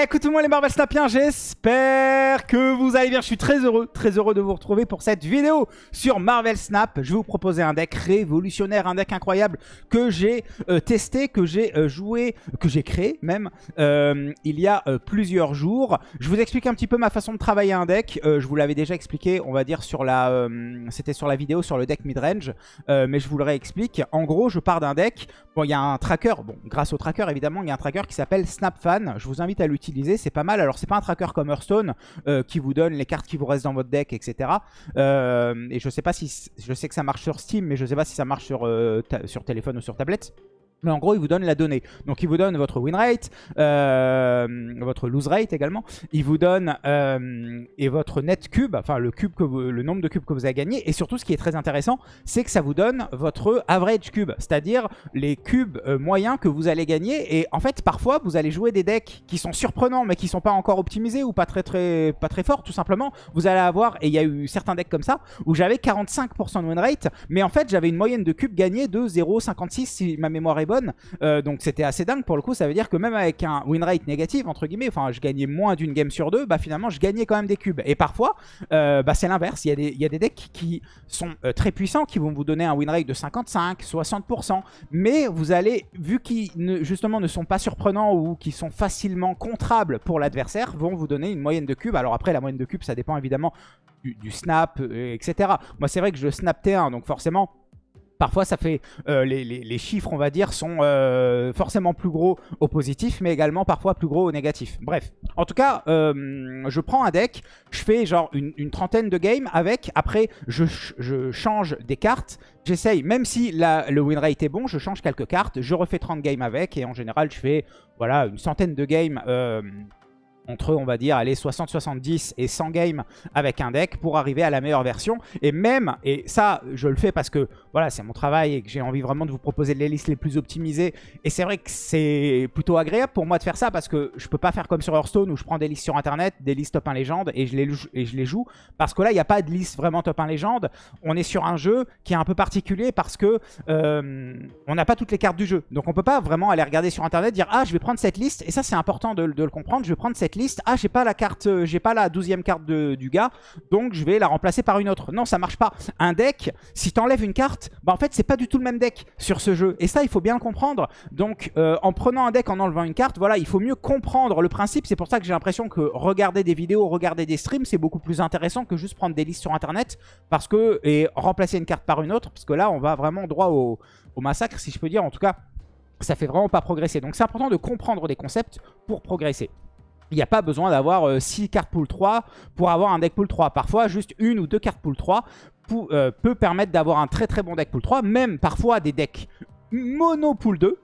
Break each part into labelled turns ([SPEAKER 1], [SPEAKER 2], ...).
[SPEAKER 1] Eh, écoutez-moi les Marvel Snapiens, j'espère que vous allez bien. Je suis très heureux, très heureux de vous retrouver pour cette vidéo sur Marvel Snap. Je vais vous proposer un deck révolutionnaire, un deck incroyable que j'ai euh, testé, que j'ai euh, joué, que j'ai créé même euh, il y a plusieurs jours. Je vous explique un petit peu ma façon de travailler un deck. je vous l'avais déjà expliqué, on va dire sur la, c'était sur la vidéo sur le deck midrange, mais je vous le réexplique. En gros, je pars d'un deck. Bon, il y a un tracker. Bon, grâce au tracker évidemment, il y a un tracker qui s'appelle SnapFan. Je vous invite à l'utiliser, c'est pas mal. Alors c'est pas un tracker comme Hearthstone euh, qui vous donne les cartes qui vous restent dans votre deck, etc. Euh, et je sais pas si... Je sais que ça marche sur Steam, mais je sais pas si ça marche sur, euh, sur téléphone ou sur tablette. Mais en gros, il vous donne la donnée. Donc, il vous donne votre win rate, euh, votre lose rate également. Il vous donne euh, et votre net cube, enfin le cube que le nombre de cubes que vous avez gagné. Et surtout, ce qui est très intéressant, c'est que ça vous donne votre average cube, c'est-à-dire les cubes euh, moyens que vous allez gagner. Et en fait, parfois, vous allez jouer des decks qui sont surprenants, mais qui sont pas encore optimisés ou pas très très pas très forts, tout simplement. Vous allez avoir, et il y a eu certains decks comme ça, où j'avais 45% de win rate, mais en fait, j'avais une moyenne de cubes gagnés de 0,56 si ma mémoire est Euh, donc c'était assez dingue pour le coup. Ça veut dire que même avec un win rate négatif, entre guillemets, enfin je gagnais moins d'une game sur deux, bah finalement je gagnais quand même des cubes. Et parfois, euh, bah, c'est l'inverse. Il, y a des, decks qui sont euh, très puissants, qui vont vous donner un win rate de 55, 60%. Mais vous allez, vu qu'ils justement ne sont pas surprenants ou qui sont facilement contrables pour l'adversaire, vont vous donner une moyenne de cubes. Alors après, la moyenne de cubes, ça dépend évidemment du, snap, etc. Moi, c'est vrai que je snap T1, donc forcément Parfois, ça fait euh, les, chiffres, on va dire, sont euh, forcément plus gros au positif, mais également parfois plus gros au négatif. Bref, en tout cas, euh, je prends un deck, je fais genre une, trentaine de games avec. Après, je, change des cartes. J'essaye, même si le win rate est bon, je change quelques cartes, je refais 30 games avec. Et en général, je fais voilà une centaine de games entre, on va dire, allez, 60, 70 et 100 games avec un deck pour arriver à la meilleure version. Et même, et ça, je le fais parce que, voilà, c'est mon travail et que j'ai envie vraiment de vous proposer les listes les plus optimisées. Et c'est vrai que c'est plutôt agréable pour moi de faire ça parce que je peux pas faire comme sur Hearthstone où je prends des listes sur Internet, des listes top 1 légende et je les, et je les joue. Parce que là, il n'y a pas de liste vraiment top 1 légende. On est sur un jeu qui est un peu particulier parce que euh, on n'a pas toutes les cartes du jeu. Donc on peut pas vraiment aller regarder sur Internet, dire « Ah, je vais prendre cette liste. » Et ça, c'est important de, de le comprendre. Je vais prendre cette liste ah, j'ai pas la carte, euh, j'ai pas la douzième carte du gars, donc je vais la remplacer par une autre. Non, ça marche pas. Un deck, si t'enlèves une carte, bah en fait, c'est pas du tout le même deck sur ce jeu. Et ça, il faut bien le comprendre. Donc, euh, en prenant un deck, en enlevant une carte, voilà, il faut mieux comprendre le principe. C'est pour ça que j'ai l'impression que regarder des vidéos, regarder des streams, c'est beaucoup plus intéressant que juste prendre des listes sur Internet. Parce que, et remplacer une carte par une autre, parce que là, on va vraiment droit au, au massacre, si je peux dire. En tout cas, ça fait vraiment pas progresser. Donc c'est important de comprendre des concepts pour progresser il n'y a pas besoin d'avoir 6 euh, cartes pool 3 pour avoir un deck pool 3. Parfois, juste une ou deux cartes pool 3 euh, peut permettre d'avoir un très très bon deck pool 3. Même parfois des decks mono pool 2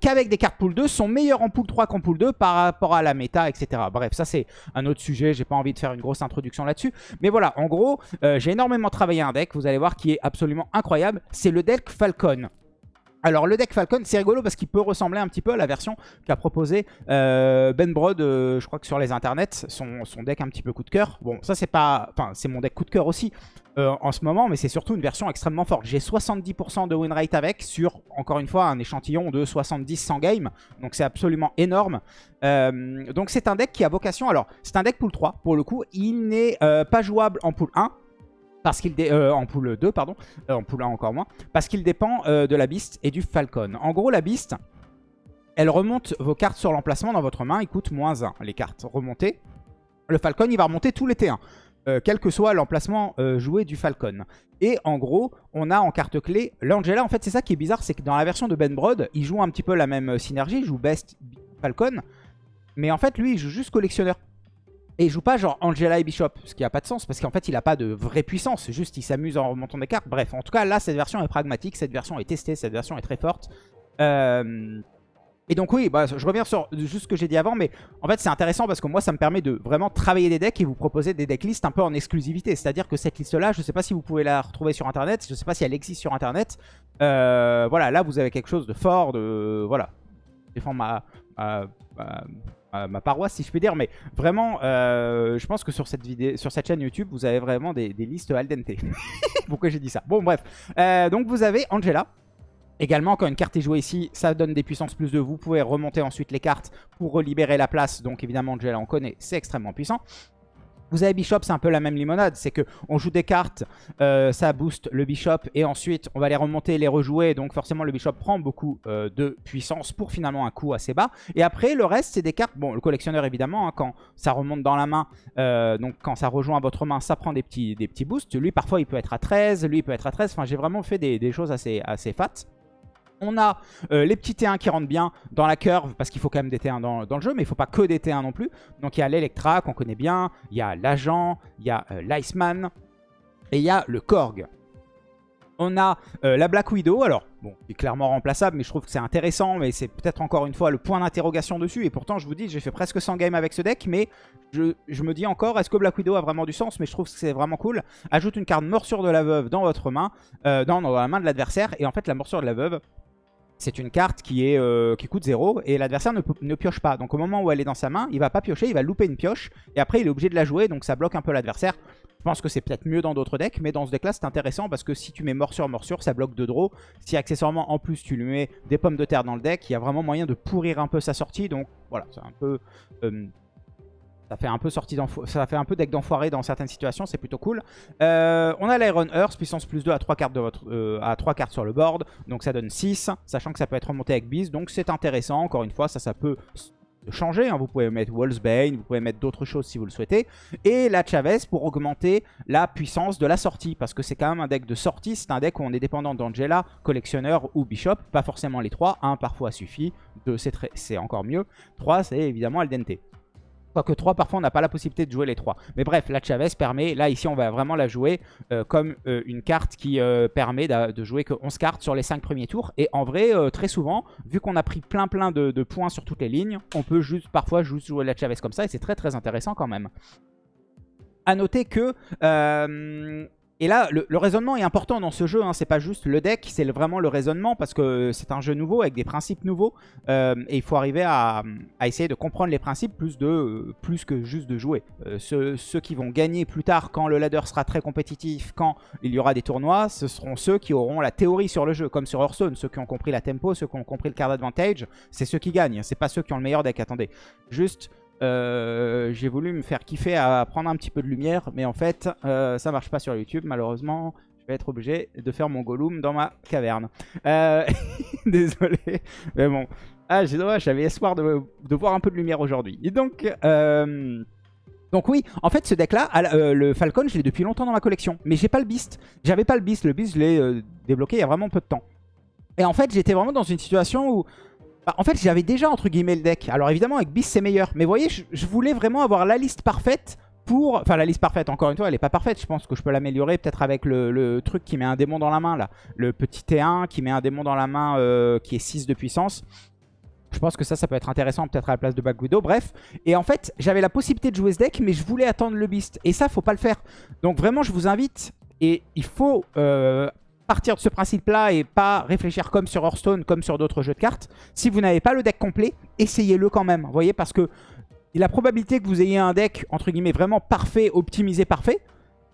[SPEAKER 1] qu'avec des cartes pool 2 sont meilleurs en pool 3 qu'en pool 2 par rapport à la méta, etc. Bref, ça c'est un autre sujet, j'ai pas envie de faire une grosse introduction là-dessus. Mais voilà, en gros, euh, j'ai énormément travaillé un deck, vous allez voir, qui est absolument incroyable. C'est le deck Falcon. Alors le deck Falcon, c'est rigolo parce qu'il peut ressembler un petit peu à la version qu'a proposé euh, Ben Brod, euh, je crois que sur les internets, son, deck un petit peu coup de cœur. Bon, ça c'est pas... Enfin, c'est mon deck coup de cœur aussi euh, en ce moment, mais c'est surtout une version extrêmement forte. J'ai 70% de win rate avec sur, encore une fois, un échantillon de 70-100 games. Donc c'est absolument énorme. donc c'est un deck qui a vocation... Alors, c'est un deck pool 3 pour le coup. Il n'est pas jouable en pool 1 parce qu'il euh, en poule 2 pardon, euh, en poule 1 encore moins, parce qu'il dépend euh, de la Beast et du Falcon. En gros la Beast, elle remonte vos cartes sur l'emplacement dans votre main, il coûte moins 1 les cartes remontées. Le Falcon il va remonter tous les T1, quel que soit l'emplacement joué du Falcon. Et en gros, on a en carte clé l'Angela. En fait, c'est ça qui est bizarre, c'est que dans la version de Ben Brod, il joue un petit peu la même synergie, il joue Best Falcon. Mais en fait, lui, il joue juste collectionneur. Et il joue pas genre Angela et Bishop, ce qui a pas de sens, parce qu'en fait il a pas de vraie puissance, juste il s'amuse en remontant des cartes. Bref, en tout cas là cette version est pragmatique, cette version est testée, cette version est très forte. Euh, et donc oui, bah, je reviens sur juste ce que j'ai dit avant, mais en fait c'est intéressant parce que moi ça me permet de vraiment travailler des decks et vous proposer des decklists un peu en exclusivité. C'est-à-dire que cette liste là, je sais pas si vous pouvez la retrouver sur internet, je sais pas si elle existe sur internet. Euh, voilà, là vous avez quelque chose de fort, de... Voilà, défendre ma, ma, paroisse si je puis dire. Mais vraiment, euh, je pense que sur cette, chaîne YouTube, vous avez vraiment des, listes al dente. Pourquoi j'ai dit ça? Bon bref, euh, donc vous avez Angela. Également, quand une carte est jouée ici, ça donne des puissances plus de vous. Vous pouvez remonter ensuite les cartes pour relibérer la place. Donc évidemment, Angela, on connaît, c'est extrêmement puissant. Vous avez Bishop, c'est un peu la même limonade. C'est qu'on joue des cartes, euh, ça booste le Bishop et ensuite on va les remonter, les rejouer. Donc forcément le Bishop prend beaucoup euh, de puissance pour finalement un coup assez bas. Et après le reste c'est des cartes, bon le collectionneur évidemment, hein, quand ça remonte dans la main, euh, donc quand ça rejoint votre main, ça prend des petits, des boosts. Lui parfois il peut être à 13, lui il peut être à 13. Enfin j'ai vraiment fait des, des choses assez, assez fat. On a euh, les petits T1 qui rentrent bien dans la curve, parce qu'il faut quand même des T1 dans, le jeu, mais il ne faut pas que des T1 non plus. Donc il y a l'Electra qu'on connaît bien, il y a l'Agent, il y a euh, l'Iceman, et il y a le Korg. On a euh, la Black Widow, alors bon, qui est clairement remplaçable, mais je trouve que c'est intéressant, mais c'est peut-être encore une fois le point d'interrogation dessus, et pourtant je vous dis, j'ai fait presque 100 games avec ce deck, mais je, me dis encore, est-ce que Black Widow a vraiment du sens? Mais je trouve que c'est vraiment cool. Ajoute une carte morsure de la veuve dans votre main, dans la main de l'adversaire, et en fait la morsure de la veuve, c'est une carte qui, euh, coûte 0 et l'adversaire ne, pioche pas. Donc au moment où elle est dans sa main, il va pas piocher, il va louper une pioche et après il est obligé de la jouer donc ça bloque un peu l'adversaire. Je pense que c'est peut-être mieux dans d'autres decks, mais dans ce deck là c'est intéressant parce que si tu mets morsure morsure, ça bloque de draw. Si accessoirement en plus tu lui mets des pommes de terre dans le deck, il y a vraiment moyen de pourrir un peu sa sortie. Donc voilà, c'est un peu euh, ça fait un peu ça fait un peu deck d'enfoiré dans certaines situations, c'est plutôt cool. Euh, on a l'Iron Earth, puissance plus 2 à 3 cartes, de votre, euh, à 3 cartes sur le board, donc ça donne 6, sachant que ça peut être remonté avec Beast, donc c'est intéressant, encore une fois, ça, ça peut changer, hein. vous pouvez mettre Bane, vous pouvez mettre d'autres choses si vous le souhaitez, et la Chavez pour augmenter la puissance de la sortie, parce que c'est quand même un deck de sortie, c'est un deck où on est dépendant d'Angela, collectionneur ou Bishop, pas forcément les trois, un parfois suffit, deux c'est encore mieux, trois c'est évidemment Aldente. Quoique 3, parfois on n'a pas la possibilité de jouer les 3. Mais bref, la Chavez permet, là ici on va vraiment la jouer euh, comme euh, une carte qui euh, permet de, jouer que 11 cartes sur les 5 premiers tours. Et en vrai, très souvent, vu qu'on a pris plein plein de, points sur toutes les lignes, on peut juste parfois juste jouer la Chavez comme ça et c'est très très intéressant quand même. A noter que et là, le, raisonnement est important dans ce jeu. Hein. C'est pas juste le deck, c'est vraiment le raisonnement parce que c'est un jeu nouveau avec des principes nouveaux. Euh, et il faut arriver à, essayer de comprendre les principes plus, plus que juste de jouer. Euh, ceux, qui vont gagner plus tard quand le ladder sera très compétitif, quand il y aura des tournois, ce seront ceux qui auront la théorie sur le jeu, comme sur Hearthstone. Ceux qui ont compris la tempo, ceux qui ont compris le card advantage, c'est ceux qui gagnent. C'est pas ceux qui ont le meilleur deck. Attendez, juste euh, j'ai voulu me faire kiffer à prendre un petit peu de lumière, mais en fait, euh, ça marche pas sur YouTube, malheureusement. Je vais être obligé de faire mon Gollum dans ma caverne. Euh, désolé, mais bon. Ah, j'ai dommage, j'avais espoir de, voir un peu de lumière aujourd'hui. Et donc... Donc oui, en fait ce deck là, le Falcon, je l'ai depuis longtemps dans ma collection. Mais j'ai pas le Beast. J'avais pas le Beast, le Beast je l'ai débloqué il y a vraiment peu de temps. Et en fait j'étais vraiment dans une situation où bah, en fait, j'avais déjà entre guillemets le deck. Alors évidemment, avec Beast, c'est meilleur. Mais vous voyez, je, voulais vraiment avoir la liste parfaite pour... Enfin, la liste parfaite, encore une fois, elle est pas parfaite. Je pense que je peux l'améliorer peut-être avec le, truc qui met un démon dans la main, là. Le petit T1 qui met un démon dans la main euh, qui est 6 de puissance. Je pense que ça, ça peut être intéressant peut-être à la place de Widow. Bref. Et en fait, j'avais la possibilité de jouer ce deck, mais je voulais attendre le Beast. Et ça, faut pas le faire. Donc vraiment, je vous invite... Et il faut euh, partir de ce principe-là et pas réfléchir comme sur Hearthstone, comme sur d'autres jeux de cartes. Si vous n'avez pas le deck complet, essayez-le quand même. Vous voyez, parce que la probabilité que vous ayez un deck, entre guillemets, vraiment parfait, optimisé parfait,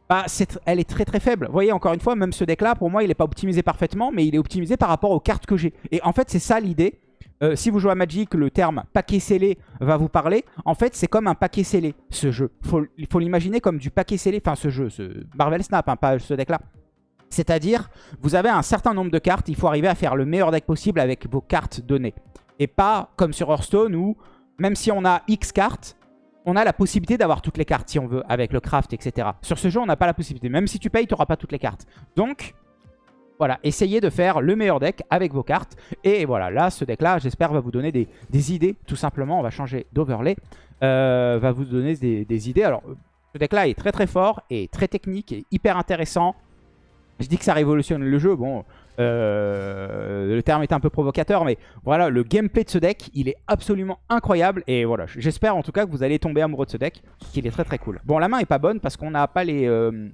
[SPEAKER 1] bah, elle est très très faible. Vous voyez, encore une fois, même ce deck-là, pour moi, il n'est pas optimisé parfaitement, mais il est optimisé par rapport aux cartes que j'ai. Et en fait, c'est ça l'idée. Euh, si vous jouez à Magic, le terme paquet scellé va vous parler. En fait, c'est comme un paquet scellé, ce jeu. il faut l'imaginer comme du paquet scellé, enfin ce jeu, ce Marvel Snap, hein, pas ce deck-là. C'est-à-dire, vous avez un certain nombre de cartes, il faut arriver à faire le meilleur deck possible avec vos cartes données. Et pas comme sur Hearthstone où, même si on a X cartes, on a la possibilité d'avoir toutes les cartes si on veut, avec le craft, etc. Sur ce jeu, on n'a pas la possibilité. Même si tu payes, tu n'auras pas toutes les cartes. Donc, voilà, essayez de faire le meilleur deck avec vos cartes. Et voilà, là, ce deck-là, j'espère, va vous donner des, idées. Tout simplement, on va changer d'overlay. Euh, va vous donner des, des idées. Alors, ce deck-là est très très fort et très technique et hyper intéressant. Je dis que ça révolutionne le jeu, bon, euh, le terme est un peu provocateur, mais voilà, le gameplay de ce deck, il est absolument incroyable. Et voilà, j'espère en tout cas que vous allez tomber amoureux de ce deck, qu'il est très très cool. Bon, la main est pas bonne parce qu'on n'a pas les, euh,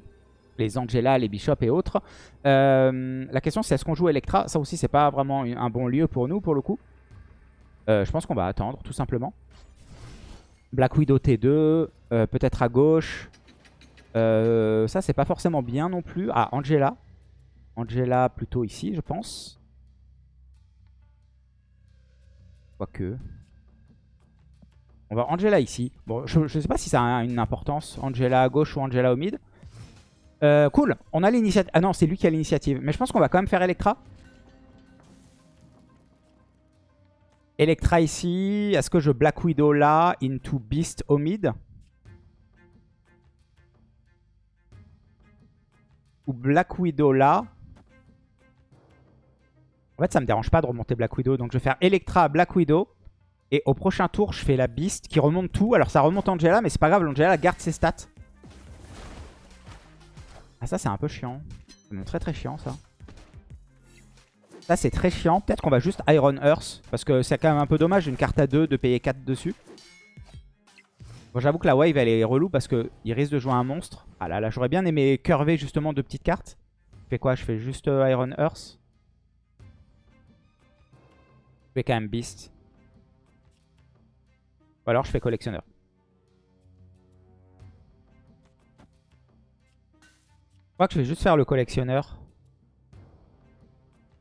[SPEAKER 1] les Angela, les Bishops et autres. Euh, la question c'est est-ce qu'on joue Electra? Ça aussi, c'est pas vraiment un bon lieu pour nous, pour le coup. je pense qu'on va attendre, tout simplement. Black Widow T2, peut-être à gauche. Euh, ça, c'est pas forcément bien non plus. Ah, Angela. Angela plutôt ici, je pense. Quoique. On va Angela ici. Bon, je, sais pas si ça a une importance. Angela à gauche ou Angela au mid. Euh, cool. On a l'initiative. Ah non, c'est lui qui a l'initiative. Mais je pense qu'on va quand même faire Electra. Electra ici. Est-ce que je Black Widow là into Beast au mid? Ou Black Widow là En fait, ça me dérange pas de remonter Black Widow. Donc, je vais faire Electra, Black Widow. Et au prochain tour, je fais la Beast qui remonte tout. Alors, ça remonte Angela, mais c'est pas grave. Angela garde ses stats. Ah, ça, c'est un peu chiant. C'est très très chiant, ça. Ça, c'est très chiant. Peut-être qu'on va juste Iron Earth. Parce que c'est quand même un peu dommage d'une carte à 2 de payer 4 dessus. Bon, j'avoue que la wave, elle est relou parce qu'il risque de jouer un monstre. Ah là là, j'aurais bien aimé curver justement deux petites cartes. Je fais quoi? Je fais juste euh, Iron Earth. Je fais quand même Beast. Ou alors je fais collectionneur. Je crois que je vais juste faire le collectionneur.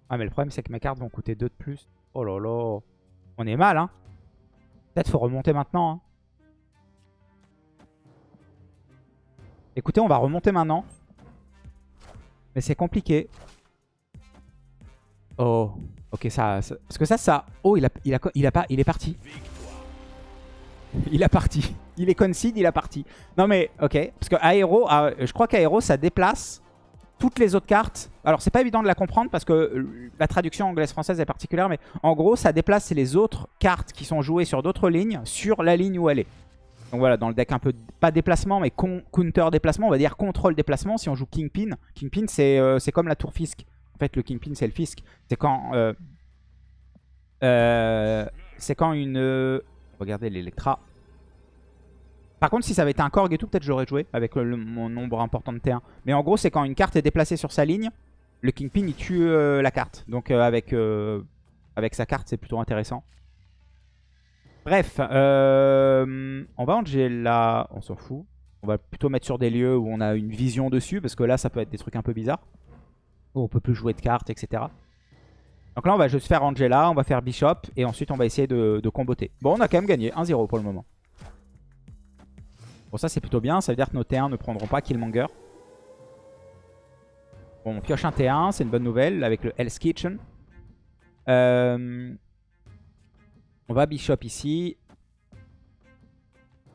[SPEAKER 1] Ah mais le problème c'est que mes cartes vont coûter 2 de plus. Oh là là. On est mal hein. Peut-être faut remonter maintenant. Hein. Écoutez, on va remonter maintenant. Mais c'est compliqué. Oh. Ok, ça, Parce que ça, ça... Oh, il, a, il, il, pas, il est parti. Il a parti. Il est concede, il a parti. Non mais, ok. Parce que Aéro, ah, je crois qu'Aéro, ça déplace toutes les autres cartes. Alors, c'est pas évident de la comprendre parce que la traduction anglaise-française est particulière. Mais en gros, ça déplace les autres cartes qui sont jouées sur d'autres lignes sur la ligne où elle est. Donc voilà, dans le deck un peu, pas déplacement, mais counter déplacement, on va dire contrôle déplacement. Si on joue Kingpin, Kingpin euh, c'est comme la tour Fisk. En fait, le Kingpin c'est le Fisk. C'est quand... Euh, c'est quand une... regardez l'Electra. Par contre, si ça avait été un Korg et tout, peut-être j'aurais joué avec mon nombre important de T1. Mais en gros, c'est quand une carte est déplacée sur sa ligne, le Kingpin, il tue euh, la carte. Donc euh, euh, avec sa carte, c'est plutôt intéressant. Bref, on va Angela, on s'en fout. On va plutôt mettre sur des lieux où on a une vision dessus, parce que là, ça peut être des trucs un peu bizarres. Où on peut plus jouer de cartes, etc. Donc là, on va juste faire Angela, on va faire Bishop, et ensuite on va essayer de, de comboter. Bon, on a quand même gagné 1-0 pour le moment. Bon, ça c'est plutôt bien. Ça veut dire que nos T1 ne prendront pas Killmonger. Bon, on pioche un T1, c'est une bonne nouvelle avec le Hell's Kitchen. Euh, on va Bishop ici.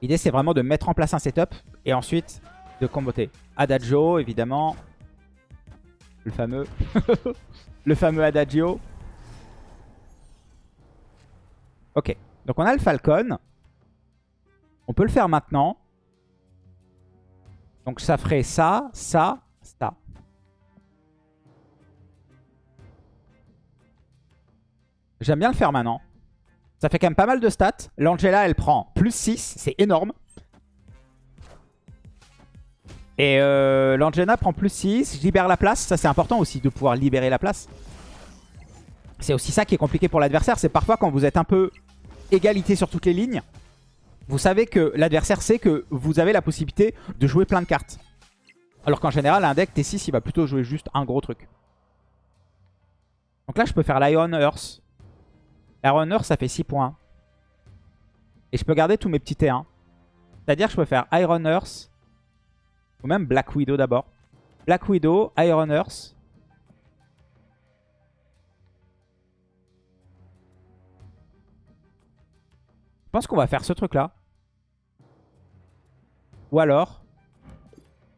[SPEAKER 1] L'idée c'est vraiment de mettre en place un setup et ensuite de comboter. Adagio évidemment. Le fameux. le fameux Adagio. Ok. Donc on a le Falcon. On peut le faire maintenant. Donc ça ferait ça, ça, ça. J'aime bien le faire maintenant. Ça fait quand même pas mal de stats. L'Angela, elle prend plus 6. C'est énorme. Et euh, l'Angela prend plus 6. Je libère la place. Ça, c'est important aussi de pouvoir libérer la place. C'est aussi ça qui est compliqué pour l'adversaire. C'est parfois quand vous êtes un peu égalité sur toutes les lignes vous savez que l'adversaire sait que vous avez la possibilité de jouer plein de cartes. Alors qu'en général, un deck T6, il va plutôt jouer juste un gros truc. Donc là, je peux faire l'Iron Earth. Iron Earth, ça fait 6 points. Et je peux garder tous mes petits T1. C'est-à-dire je peux faire Iron Earth. Ou même Black Widow d'abord. Black Widow, Iron Earth. Je pense qu'on va faire ce truc-là. Ou alors...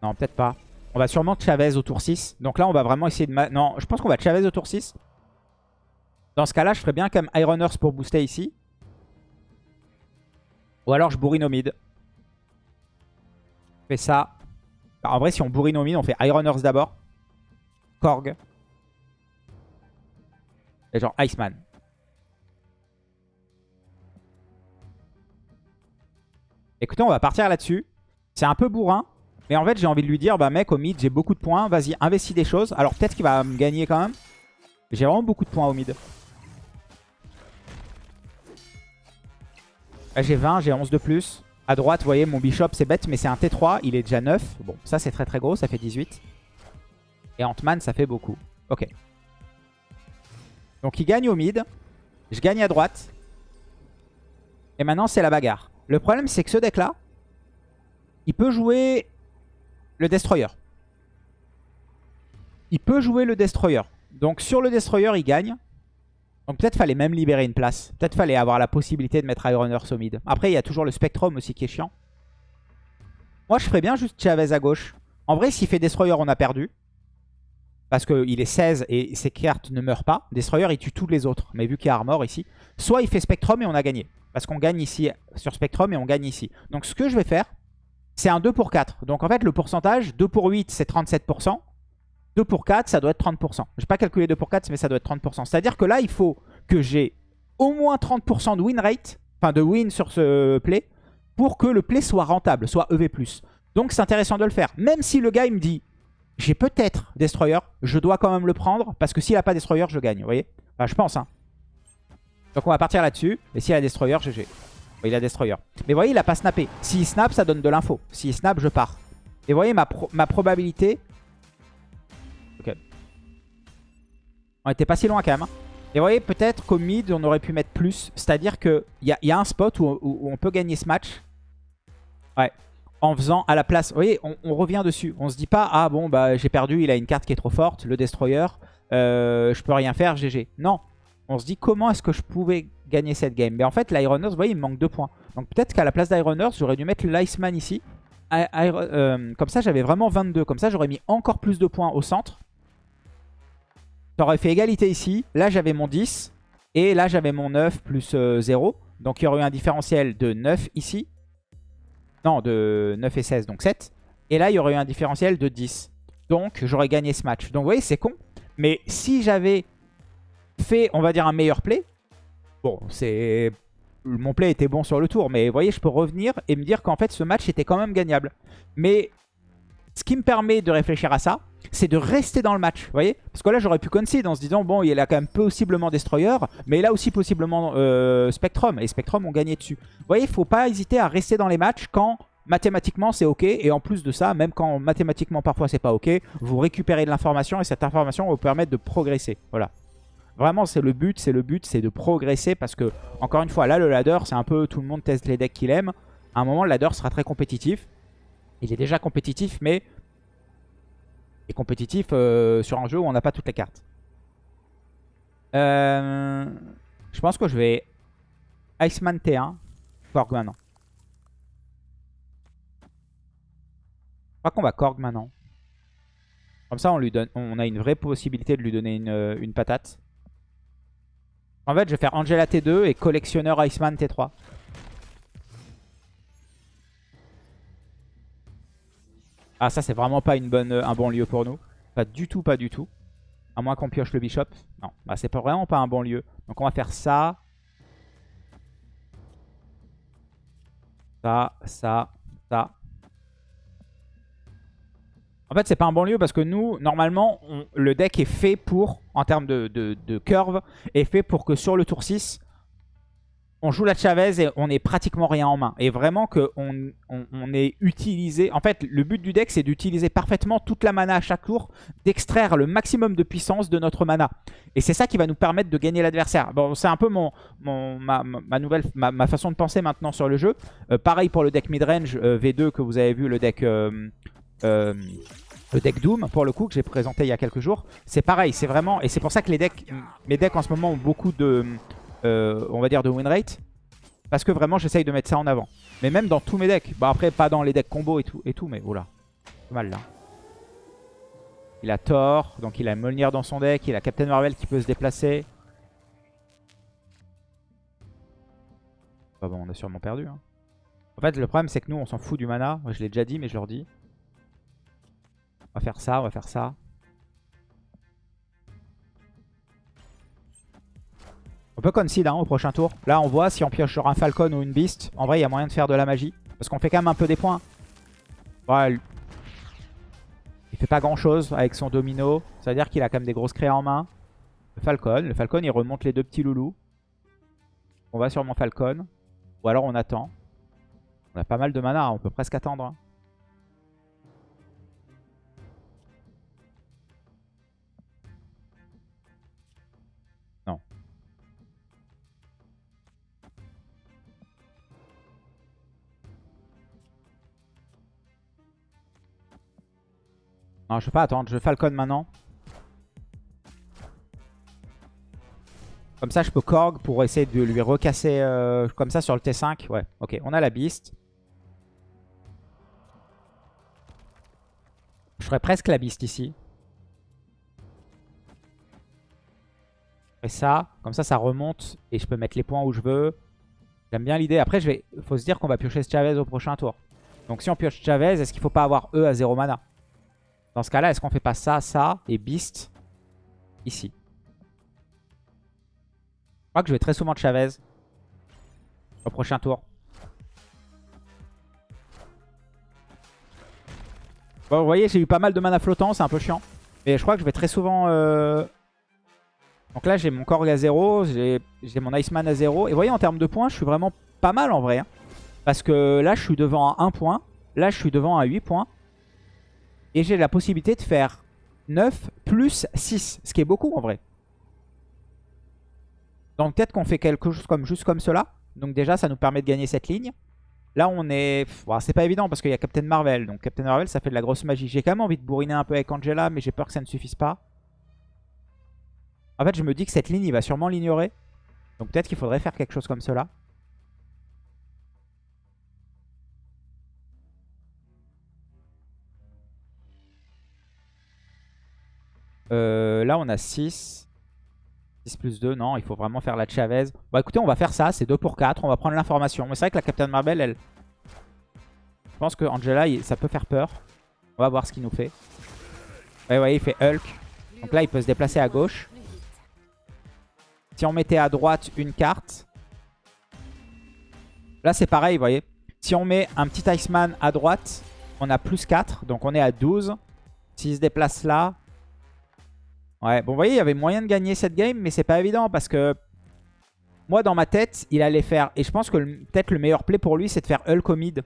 [SPEAKER 1] Non, peut-être pas. On va sûrement Chavez au tour 6. Donc là, on va vraiment essayer de... Non, je pense qu'on va Chavez au tour 6. Dans ce cas-là, je ferais bien comme Iron Earth pour booster ici. Ou alors je bourrine au mid. Je fais ça. Bah, en vrai, si on bourrine au mid, on fait Iron Earth d'abord. Korg. Et genre Iceman. Écoutez, on va partir là-dessus. C'est un peu bourrin. Mais en fait, j'ai envie de lui dire, bah mec, au mid, j'ai beaucoup de points. Vas-y, investis des choses. Alors peut-être qu'il va me gagner quand même. J'ai vraiment beaucoup de points au mid. J'ai 20, j'ai 11 de plus. À droite, vous voyez, mon bishop, c'est bête, mais c'est un T3. Il est déjà 9. Bon, ça, c'est très très gros. Ça fait 18. Et Ant-Man, ça fait beaucoup. Ok. Donc, il gagne au mid. Je gagne à droite. Et maintenant, c'est la bagarre. Le problème, c'est que ce deck-là, il peut jouer le Destroyer. Il peut jouer le Destroyer. Donc sur le Destroyer, il gagne. Donc peut-être fallait même libérer une place. Peut-être fallait avoir la possibilité de mettre Iron Earth au mid. Après, il y a toujours le Spectrum aussi qui est chiant. Moi, je ferais bien juste Chavez à gauche. En vrai, s'il fait Destroyer, on a perdu. Parce qu'il est 16 et ses cartes ne meurent pas. Destroyer, il tue tous les autres. Mais vu qu'il y a Armor ici, soit il fait Spectrum et on a gagné. Parce qu'on gagne ici sur Spectrum et on gagne ici. Donc ce que je vais faire, c'est un 2 pour 4. Donc en fait, le pourcentage, 2 pour 8, c'est 37%. 2 pour 4, ça doit être 30%. Je n'ai pas calculé 2 pour 4, mais ça doit être 30%. C'est-à-dire que là, il faut que j'ai au moins 30% de win rate, enfin de win sur ce play, pour que le play soit rentable, soit EV+. Donc c'est intéressant de le faire. Même si le gars, il me dit, j'ai peut-être Destroyer, je dois quand même le prendre, parce que s'il n'a pas Destroyer, je gagne, vous voyez? Enfin, je pense, hein. Donc on va partir là-dessus, et s'il a Destroyer, GG. Il a Destroyer. Mais vous voyez, il a pas snappé. S'il snap, ça donne de l'info. S'il snap, je pars. Et vous voyez, ma probabilité... On était pas si loin quand même. Hein. Et vous voyez, peut-être qu'au mid, on aurait pu mettre plus. C'est-à-dire qu'il y a, y a un spot où, on peut gagner ce match. Ouais. En faisant à la place... Vous voyez, on, revient dessus. On se dit pas, ah bon, bah j'ai perdu, il a une carte qui est trop forte, le Destroyer. Euh, je peux rien faire, GG. Non. On se dit, comment est-ce que je pouvais gagner cette game? Mais en fait, l'Iron Earth, vous voyez, il me manque 2 points. Donc peut-être qu'à la place d'Iron Earth, j'aurais dû mettre l'Iceman ici. Euh, comme ça, j'avais vraiment 22. Comme ça, j'aurais mis encore plus de points au centre. Ça aurait fait égalité ici. Là, j'avais mon 10. Et là, j'avais mon 9 plus 0. Euh, donc, il y aurait eu un différentiel de 9 ici. Non, de 9 et 16, donc 7. Et là, il y aurait eu un différentiel de 10. Donc, j'aurais gagné ce match. Donc, vous voyez, c'est con. Mais si j'avais fait, on va dire, un meilleur play, Bon, c'est... Mon play était bon sur le tour, mais vous voyez, je peux revenir et me dire qu'en fait, ce match était quand même gagnable. Mais ce qui me permet de réfléchir à ça, c'est de rester dans le match, vous voyez? Parce que là, j'aurais pu concede en se disant, bon, il a quand même possiblement Destroyer, mais il a aussi possiblement euh, Spectrum, et Spectrum ont gagné dessus. Vous voyez, il faut pas hésiter à rester dans les matchs quand mathématiquement c'est ok, et en plus de ça, même quand mathématiquement parfois c'est pas ok, vous récupérez de l'information, et cette information va vous permettre de progresser, voilà. Vraiment, c'est le but, c'est le but, c'est de progresser parce que, encore une fois, là, le ladder, c'est un peu tout le monde teste les decks qu'il aime. À un moment, le ladder sera très compétitif. Il est déjà compétitif, mais il est compétitif euh, sur un jeu où on n'a pas toutes les cartes. Euh, je pense que je vais Iceman T1, Korg maintenant. Je crois qu'on va Korg maintenant. Comme ça, on, lui donne, on a une vraie possibilité de lui donner une, une patate. En fait, je vais faire Angela T2 et collectionneur Iceman T3. Ah, ça, c'est vraiment pas une bonne, un bon lieu pour nous. Pas du tout, pas du tout. À moins qu'on pioche le bishop. Non, bah, c'est vraiment pas un bon lieu. Donc, on va faire ça. Ça, ça, ça. En fait, c'est pas un bon lieu parce que nous, normalement, le deck est fait pour, en termes de, curve, est fait pour que sur le tour 6, on joue la Chavez et on est pratiquement rien en main. Et vraiment qu'on on, est utilisé... En fait, le but du deck, c'est d'utiliser parfaitement toute la mana à chaque tour, d'extraire le maximum de puissance de notre mana. Et c'est ça qui va nous permettre de gagner l'adversaire. Bon, c'est un peu mon, ma, nouvelle, ma, façon de penser maintenant sur le jeu. Euh, pareil pour le deck midrange euh, V2 que vous avez vu, le deck... Euh, le deck Doom, pour le coup, que j'ai présenté il y a quelques jours, c'est pareil, c'est vraiment... Et c'est pour ça que les decks, mes decks en ce moment ont beaucoup de, euh, on va dire, de win rate. Parce que vraiment, j'essaye de mettre ça en avant. Mais même dans tous mes decks. Bah après, pas dans les decks combo et tout, et tout mais oula. C'est mal là. Il a Thor, donc il a Molnir dans son deck. Il a Captain Marvel qui peut se déplacer. Bah bon, on a sûrement perdu. Hein. En fait, le problème, c'est que nous, on s'en fout du mana. je l'ai déjà dit, mais je leur dis. On va faire ça, on va faire ça. On peut concede hein, au prochain tour. Là, on voit si on pioche sur un Falcon ou une Beast. En vrai, il y a moyen de faire de la magie. Parce qu'on fait quand même un peu des points. Ouais, il fait pas grand chose avec son domino. C'est-à-dire qu'il a quand même des grosses créas en main. Le Falcon. Le Falcon, il remonte les deux petits loulous. On va sur mon Falcon. Ou alors on attend. On a pas mal de mana, on peut presque attendre. Non, je vais pas attendre. Je Falcon maintenant. Comme ça, je peux Korg pour essayer de lui recasser euh, comme ça sur le T5. Ouais, ok. On a la Beast. Je ferais presque la Beast ici. Et ça, comme ça, ça remonte et je peux mettre les points où je veux. J'aime bien l'idée. Après, il faut se dire qu'on va piocher Chavez au prochain tour. Donc si on pioche Chavez, est-ce qu'il faut pas avoir E à 0 mana? Dans ce cas-là, est-ce qu'on fait pas ça, ça et Beast ici? Je crois que je vais très souvent Chavez au prochain tour. Bon, vous voyez, j'ai eu pas mal de mana flottant, c'est un peu chiant. Mais je crois que je vais très souvent... Euh, donc là, j'ai mon Korg à 0, j'ai mon Iceman à 0. Et vous voyez, en termes de points, je suis vraiment pas mal en vrai. Hein. Parce que là, je suis devant à 1 point. Là, je suis devant à 8 points. Et j'ai la possibilité de faire 9 plus 6. Ce qui est beaucoup en vrai. Donc peut-être qu'on fait quelque chose comme juste comme cela. Donc déjà, ça nous permet de gagner cette ligne. Là, on est... c'est pas évident parce qu'il y a Captain Marvel. Donc Captain Marvel, ça fait de la grosse magie. J'ai quand même envie de bourriner un peu avec Angela, mais j'ai peur que ça ne suffise pas. En fait, je me dis que cette ligne, il va sûrement l'ignorer. Donc peut-être qu'il faudrait faire quelque chose comme cela. Euh, là, on a 6. 6 plus 2, non, il faut vraiment faire la Chavez. Bon, écoutez, on va faire ça, c'est 2 pour 4. On va prendre l'information. Mais c'est vrai que la Captain Marvel, elle... Je pense que Angela, ça peut faire peur. On va voir ce qu'il nous fait. Ouais, ouais, il fait Hulk. Donc là, il peut se déplacer à gauche. Si on mettait à droite une carte. Là, c'est pareil, vous voyez. Si on met un petit Iceman à droite, on a plus 4. Donc on est à 12. S'il se déplace là, Ouais, bon, vous voyez, il y avait moyen de gagner cette game, mais c'est pas évident parce que moi, dans ma tête, il allait faire... Et je pense que peut-être le meilleur play pour lui, c'est de faire Hulk au mid.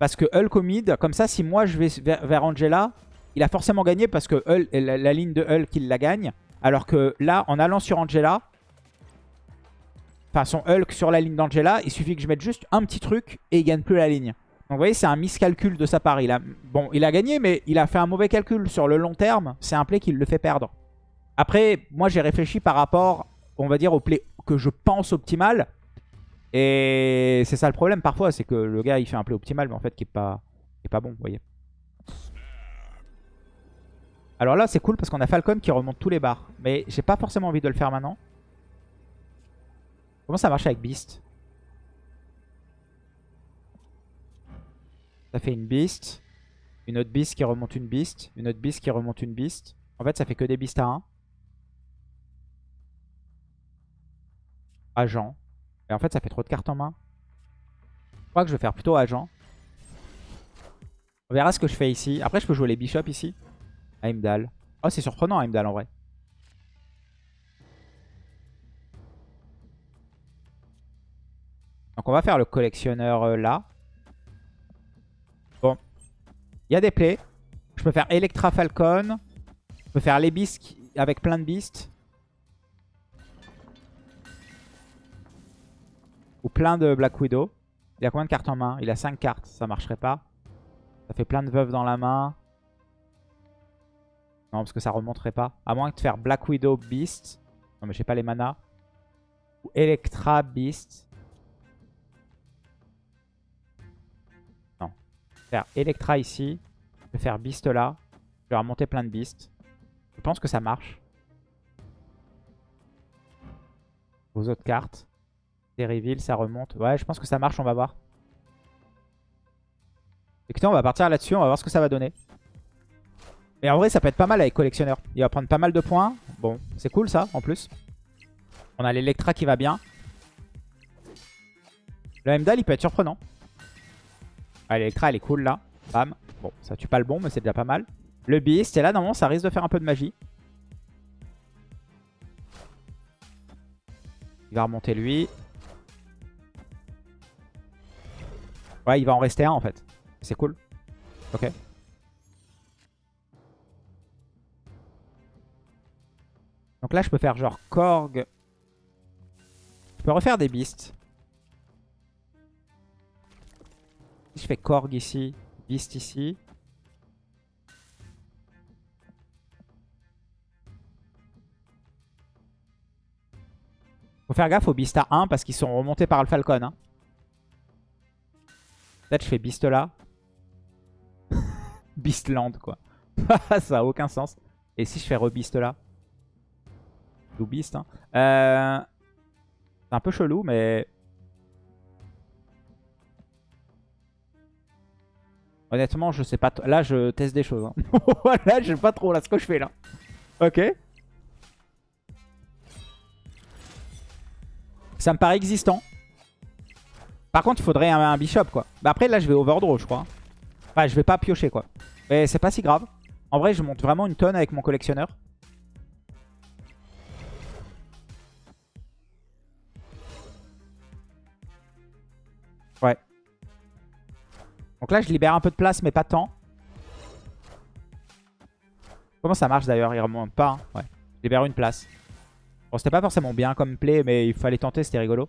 [SPEAKER 1] Parce que Hulk au mid, comme ça, si moi je vais vers, Angela, il a forcément gagné parce que la, ligne de Hulk, il la gagne. Alors que là, en allant sur Angela, enfin son Hulk sur la ligne d'Angela, il suffit que je mette juste un petit truc et il gagne plus la ligne. Donc vous voyez, c'est un miscalcul de sa part. Il a, bon, il a gagné, mais il a fait un mauvais calcul. Sur le long terme, c'est un play qui le fait perdre. Après, moi j'ai réfléchi par rapport, on va dire, au play que je pense optimal. Et c'est ça le problème parfois, c'est que le gars il fait un play optimal, mais en fait qui est pas, qui est pas bon, vous voyez. Alors là c'est cool parce qu'on a Falcon qui remonte tous les bars. Mais j'ai pas forcément envie de le faire maintenant. Comment ça marche avec Beast? Ça fait une Beast. Une autre Beast qui remonte une Beast. Une autre Beast qui remonte une Beast. En fait ça fait que des Beasts à 1. Agent. Et en fait, ça fait trop de cartes en main. Je crois que je vais faire plutôt agent. On verra ce que je fais ici. Après, je peux jouer les bishops ici. Heimdall. Oh, c'est surprenant Heimdall en vrai. Donc on va faire le collectionneur euh, là. Bon. Il y a des plays. Je peux faire Electra Falcon. Je peux faire les beasts avec plein de beasts. Ou plein de Black Widow. Il a combien de cartes en main? Il a 5 cartes, ça marcherait pas. Ça fait plein de veuves dans la main. Non, parce que ça remonterait pas. À moins de faire Black Widow Beast. Non, mais j'ai pas les manas. Ou Electra Beast. Non. Faire Electra ici. Je vais faire Beast là. Je vais remonter plein de Beasts. Je pense que ça marche. Vos autres cartes reveal, ça remonte. Ouais, je pense que ça marche, on va voir. Écoutez, on va partir là-dessus, on va voir ce que ça va donner. Mais en vrai, ça peut être pas mal avec collectionneur. Il va prendre pas mal de points. Bon, c'est cool ça, en plus. On a l'Electra qui va bien. Le Heimdall, il peut être surprenant. Ah, L'Electra, elle est cool là. Bam. Bon, ça tue pas le bon, mais c'est déjà pas mal. Le Beast, et là, normalement, ça risque de faire un peu de magie. Il va remonter lui. Il va en rester un en fait. C'est cool. Ok. Donc là, je peux faire genre Korg. Je peux refaire des beasts. Si je fais Korg ici, Beast ici. Faut faire gaffe aux Beasts à 1 parce qu'ils sont remontés par le Falcon. Hein. Peut-être je fais Beast là. Beastland quoi. Ça a aucun sens. Et si je fais re-Beast là? Ou Beast. Hein. Euh... C'est un peu chelou mais... Honnêtement, je sais pas. Là, je teste des choses. Hein. là, je sais pas trop là ce que je fais là. Ok. Ça me paraît existant. Par contre, il faudrait un, bishop, quoi. Bah après, là, je vais overdraw, je crois. Enfin, je vais pas piocher, quoi. Mais c'est pas si grave. En vrai, je monte vraiment une tonne avec mon collectionneur. Ouais. Donc là, je libère un peu de place, mais pas tant. Comment ça marche d'ailleurs? Il remonte pas. Hein. Ouais. Je libère une place. Bon, c'était pas forcément bien comme play, mais il fallait tenter, c'était rigolo.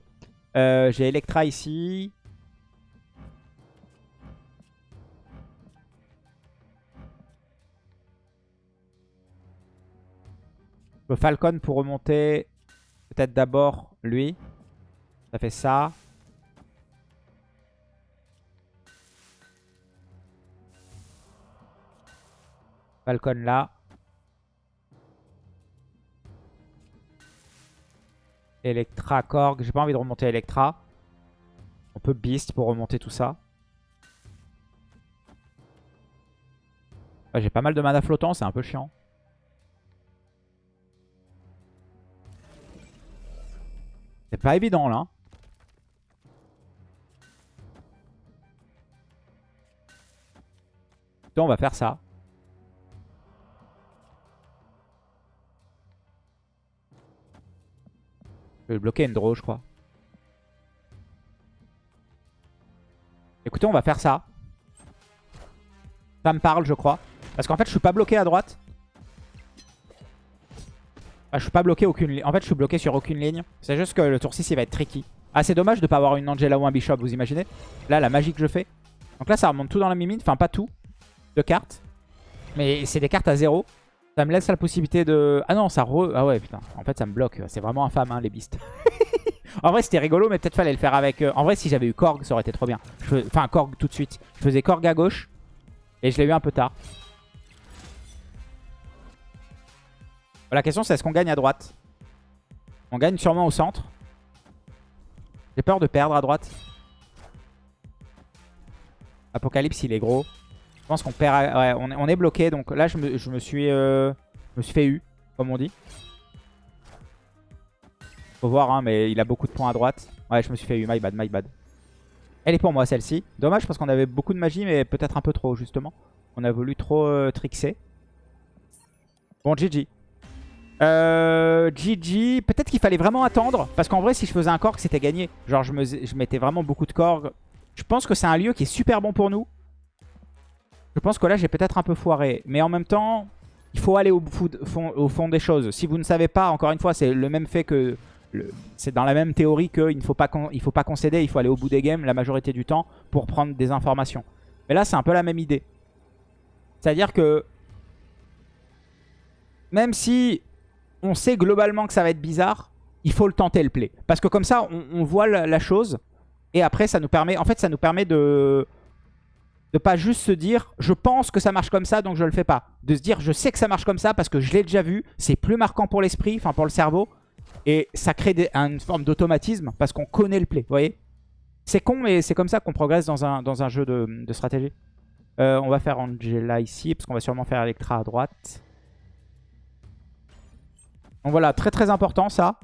[SPEAKER 1] Euh, j'ai Electra ici. Le Falcon pour remonter. Peut-être d'abord lui. Ça fait ça. Falcon là. Electra, Korg. J'ai pas envie de remonter Electra. On peut Beast pour remonter tout ça. J'ai pas mal de mana flottant, c'est un peu chiant. C'est pas évident là. on va faire ça. Je vais bloquer Endro, je crois. Écoutez, on va faire ça. Ça me parle, je crois. Parce qu'en fait, je suis pas bloqué à droite. Ah, je suis pas bloqué aucune. En fait, je suis bloqué sur aucune ligne. C'est juste que le tour 6, il va être tricky. Ah, c'est dommage de pas avoir une Angela ou un Bishop, vous imaginez Là, la magie que je fais. Donc là, ça remonte tout dans la mimine. Enfin, pas tout. De cartes. Mais c'est des cartes à zéro. Ça me laisse la possibilité de... Ah non, ça re... Ah ouais, putain. En fait, ça me bloque. C'est vraiment infâme, hein, les beasts. en vrai, c'était rigolo, mais peut-être fallait le faire avec... Euh, en vrai, si j'avais eu Korg, ça aurait été trop bien. Enfin, Korg tout de suite. Je faisais Korg à gauche. Et je l'ai eu un peu tard. La question, c'est est-ce qu'on gagne à droite? On gagne sûrement au centre. J'ai peur de perdre à droite. Apocalypse, il est gros. Je pense qu'on perd... On est, bloqué. Donc là, je me, suis, euh, fait U, comme on dit. Faut voir, hein, mais il a beaucoup de points à droite. Ouais, je me suis fait U. My bad, my bad. Elle est pour moi, celle-ci. Dommage, parce qu'on avait beaucoup de magie, mais peut-être un peu trop, justement. On a voulu trop euh, trixer. Bon, GG. Euh, GG, peut-être qu'il fallait vraiment attendre. Parce qu'en vrai, si je faisais un Korg, c'était gagné. Genre, je, je mettais vraiment beaucoup de Korg. Je pense que c'est un lieu qui est super bon pour nous. Je pense que là, j'ai peut-être un peu foiré. Mais en même temps, il faut aller au fond, des choses. Si vous ne savez pas, encore une fois, c'est le même fait que... C'est dans la même théorie qu'il ne faut pas, il faut pas concéder, il faut aller au bout des games la majorité du temps pour prendre des informations. Mais là, c'est un peu la même idée. C'est-à-dire que même si on sait globalement que ça va être bizarre, il faut le tenter le play. Parce que comme ça, on, voit la, chose et après, ça nous permet, en fait, ça nous permet de de pas juste se dire je pense que ça marche comme ça donc je le fais pas. De se dire je sais que ça marche comme ça parce que je l'ai déjà vu, c'est plus marquant pour l'esprit, enfin pour le cerveau. Et ça crée une forme d'automatisme parce qu'on connaît le play, vous voyez? C'est con mais c'est comme ça qu'on progresse dans un, jeu de, stratégie. Euh, on va faire Angela ici parce qu'on va sûrement faire Electra à droite. Donc voilà, très très important ça.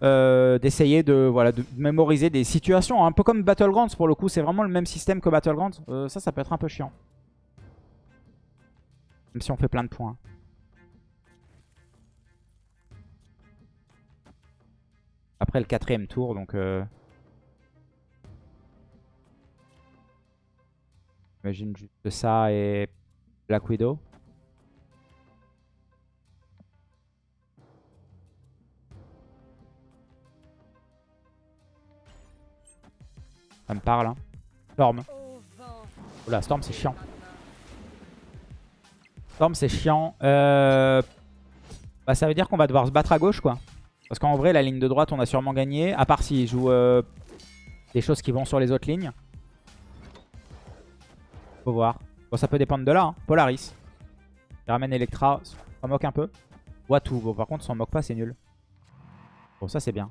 [SPEAKER 1] Euh, d'essayer de, voilà, de mémoriser des situations. Un peu comme Battlegrounds pour le coup, c'est vraiment le même système que Battlegrounds. Euh, ça, ça peut être un peu chiant. Même si on fait plein de points. Après le quatrième tour, donc... Euh... Imagine juste ça et Black Widow. Ça me parle. Hein. Storm. Oula, Storm, c'est chiant. Storm, c'est chiant. Euh... Bah, ça veut dire qu'on va devoir se battre à gauche, quoi. Parce qu'en vrai, la ligne de droite, on a sûrement gagné. À part s'il joue euh, des choses qui vont sur les autres lignes. Faut voir. Bon, ça peut dépendre de là. Hein. Polaris. Il ramène Electra. Ça moque un peu. Watu. Bon, par contre, s'en moque pas, c'est nul. Bon, ça, c'est bien.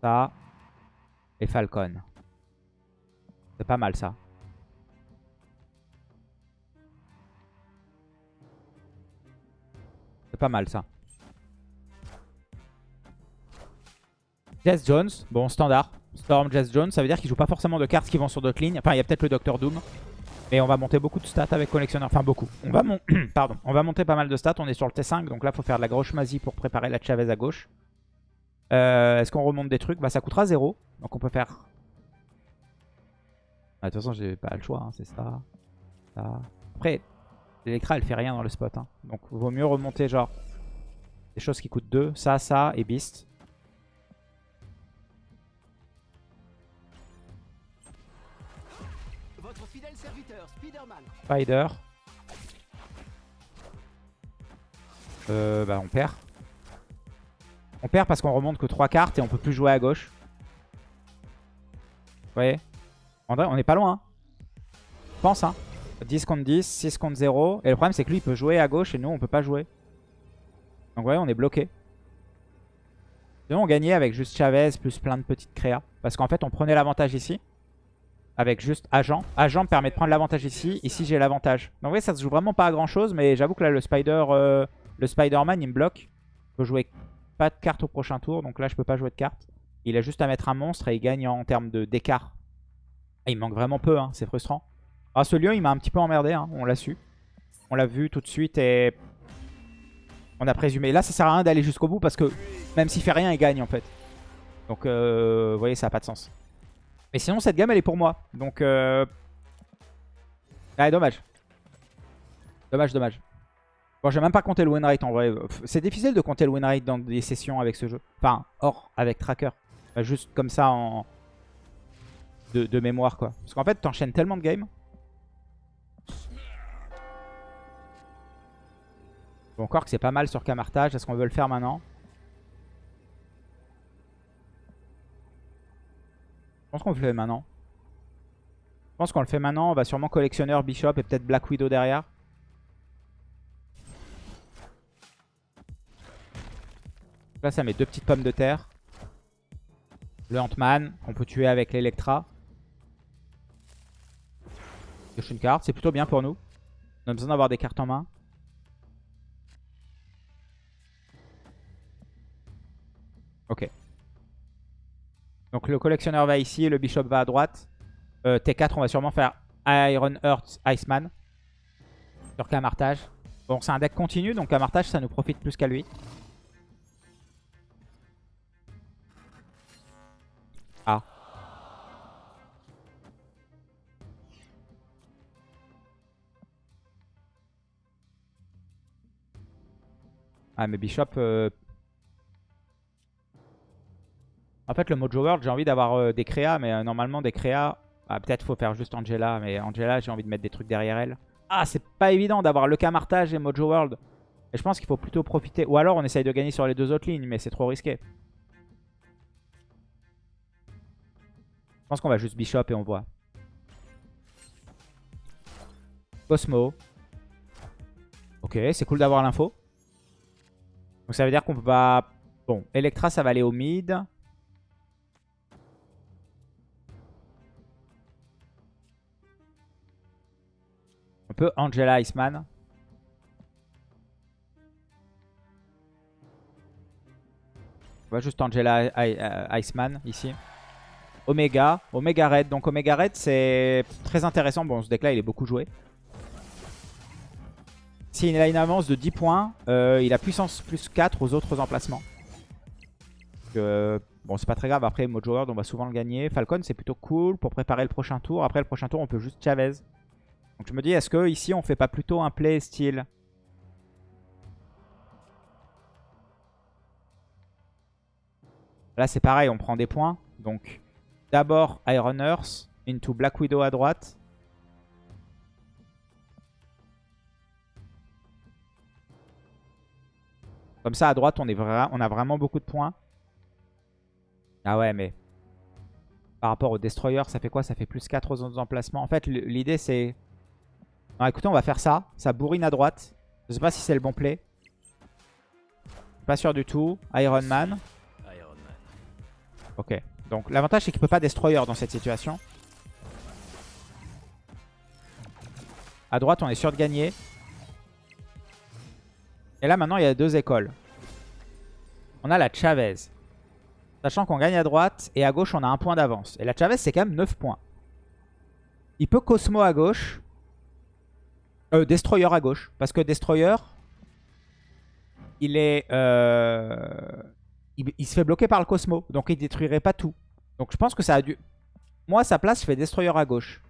[SPEAKER 1] Ça. Et Falcon. C'est pas mal, ça. C'est pas mal, ça. Jess Jones, bon standard. Storm, Jess Jones, ça veut dire qu'il joue pas forcément de cartes qui vont sur d'autres lignes. Enfin, il y a peut-être le Docteur Doom. Mais on va monter beaucoup de stats avec collectionneur. Enfin, beaucoup. On va, Pardon. on va monter pas mal de stats. On est sur le T5. Donc là, faut faire de la grosse mazie pour préparer la Chavez à gauche. Euh, est-ce qu'on remonte des trucs? Bah, ça coûtera 0. Donc on peut faire... Ah, de toute façon, j'ai pas le choix. Hein, c'est ça. ça. Après, l'Electra, elle fait rien dans le spot. Hein. Donc, vaut mieux remonter genre des choses qui coûtent 2. Ça, ça et Beast. Spider. Euh, bah on perd. On perd parce qu'on remonte que 3 cartes et on peut plus jouer à gauche. Vous voyez on est pas loin. Hein. Pense, hein. 10 contre 10, 6 contre 0. Et le problème, c'est que lui, il peut jouer à gauche et nous, on peut pas jouer. Donc, vous voyez, on est bloqué. Sinon, on gagnait avec juste Chavez plus plein de petites créas. Parce qu'en fait, on prenait l'avantage ici avec juste agent. Agent permet de prendre l'avantage ici. Ici, j'ai l'avantage. Donc, oui, ça se joue vraiment pas à grand chose. Mais j'avoue que là, le Spider, euh, le Spider-Man, il me bloque. Je peux jouer pas de carte au prochain tour. Donc là, je peux pas jouer de carte. Il a juste à mettre un monstre et il gagne en termes d'écart. Il manque vraiment peu, hein, c'est frustrant. Ah, ce lieu, il m'a un petit peu emmerdé, hein, on l'a su. On l'a vu tout de suite et on a présumé. Là, ça sert à rien d'aller jusqu'au bout parce que même s'il fait rien, il gagne en fait. Donc, euh, vous voyez, ça n'a pas de sens. Mais sinon, cette gamme, elle est pour moi. Donc, euh... Ah, dommage. Dommage, dommage. Bon, j'ai même pas compté le win rate en vrai. C'est difficile de compter le win rate dans des sessions avec ce jeu. Enfin, hors avec tracker. juste comme ça en... De, mémoire, quoi. Parce qu'en fait, t'enchaînes tellement de games. Bon, encore que c'est pas mal sur Camartage. Est-ce qu'on veut le faire maintenant? Je pense qu'on le fait maintenant. Je pense qu'on le fait maintenant. On va sûrement collectionneur, Bishop et peut-être Black Widow derrière. Là, ça met deux petites pommes de terre. Le Ant-Man, qu'on peut tuer avec l'Electra. une carte, c'est plutôt bien pour nous. On a besoin d'avoir des cartes en main. Ok. Donc le collectionneur va ici, le bishop va à droite. Euh, T4, on va sûrement faire Iron Earth Iceman. Sur Camartage. Bon, c'est un deck continu, donc Camartage, ça nous profite plus qu'à lui. Ah, mais Bishop... Euh, En fait, le Mojo World, j'ai envie d'avoir euh, des créas, mais euh, normalement, des créas... Ah, Peut-être faut faire juste Angela, mais Angela, j'ai envie de mettre des trucs derrière elle. Ah, c'est pas évident d'avoir le Camartage et Mojo World. Et je pense qu'il faut plutôt profiter... Ou alors, on essaye de gagner sur les deux autres lignes, mais c'est trop risqué. Je pense qu'on va juste Bishop et on voit. Cosmo. Ok, c'est cool d'avoir l'info. Donc ça veut dire qu'on peut. Bon, Electra, ça va aller au mid. peu Angela Iceman. On va juste Angela euh, Iceman ici. Omega. Omega Red. Donc Omega Red, c'est très intéressant. Bon, ce deck-là, il est beaucoup joué. S'il a une avance de 10 points, euh, il a puissance plus 4 aux autres emplacements. bon, c'est pas très grave. Après, Mojo World, on va souvent le gagner. Falcon, c'est plutôt cool pour préparer le prochain tour. Après, le prochain tour, on peut juste Chavez. Donc je me dis, est-ce que ici on fait pas plutôt un play style? Là c'est pareil, on prend des points. Donc d'abord Iron Earth into Black Widow à droite. Comme ça, à droite, on, a vraiment beaucoup de points. Ah ouais, mais... Par rapport au Destroyer, ça fait quoi? Ça fait plus 4 aux autres emplacements. En fait, l'idée, c'est... Non, écoutez, on va faire ça. Ça bourrine à droite. Je sais pas si c'est le bon play. Pas sûr du tout. Iron Man.
[SPEAKER 2] Iron Man.
[SPEAKER 1] Ok. Donc l'avantage c'est qu'il peut pas Destroyer dans cette situation. À droite on est sûr de gagner. Et là maintenant il y a deux écoles. On a la Chavez. Sachant qu'on gagne à droite et à gauche on a un point d'avance. Et la Chavez c'est quand même 9 points. Il peut Cosmo à gauche. Euh, Destroyer à gauche. Parce que Destroyer, il est... euh, il, se fait bloquer par le Cosmo. Donc il détruirait pas tout. Donc je pense que ça a dû... Moi, sa place, je Destroyer à gauche.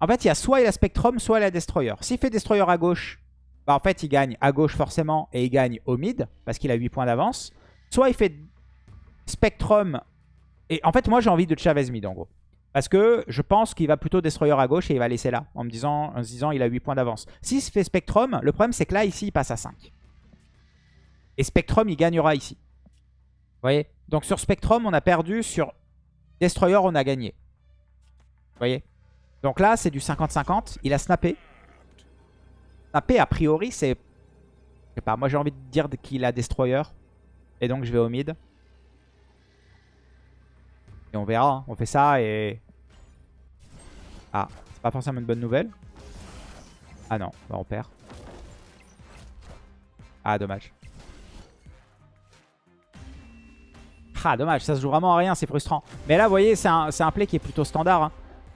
[SPEAKER 1] En fait, il y a soit il a Spectrum, soit il a Destroyer. S'il fait Destroyer à gauche, bah en fait, il gagne à gauche forcément et il gagne au mid parce qu'il a 8 points d'avance. Soit il fait Spectrum et en fait, moi, j'ai envie de Chavez mid en gros. Parce que je pense qu'il va plutôt Destroyer à gauche et il va laisser là en me disant, en se disant il a 8 points d'avance. S'il se fait Spectrum, le problème c'est que là, ici, il passe à 5. Et Spectrum, il gagnera ici. Vous voyez? Donc sur Spectrum, on a perdu. Sur Destroyer, on a gagné. Vous voyez? Donc là, c'est du 50-50. Il a snappé. Snappé, a priori, c'est... Je sais pas, moi j'ai envie de dire qu'il a Destroyer. Et donc je vais au mid. Et on verra. hein. On fait ça et... Ah, c'est pas forcément une bonne nouvelle. Ah non, bah on perd. Ah, dommage. Ah, dommage, ça se joue vraiment à rien, c'est frustrant. Mais là, vous voyez, c'est un, un play qui est plutôt standard. hein.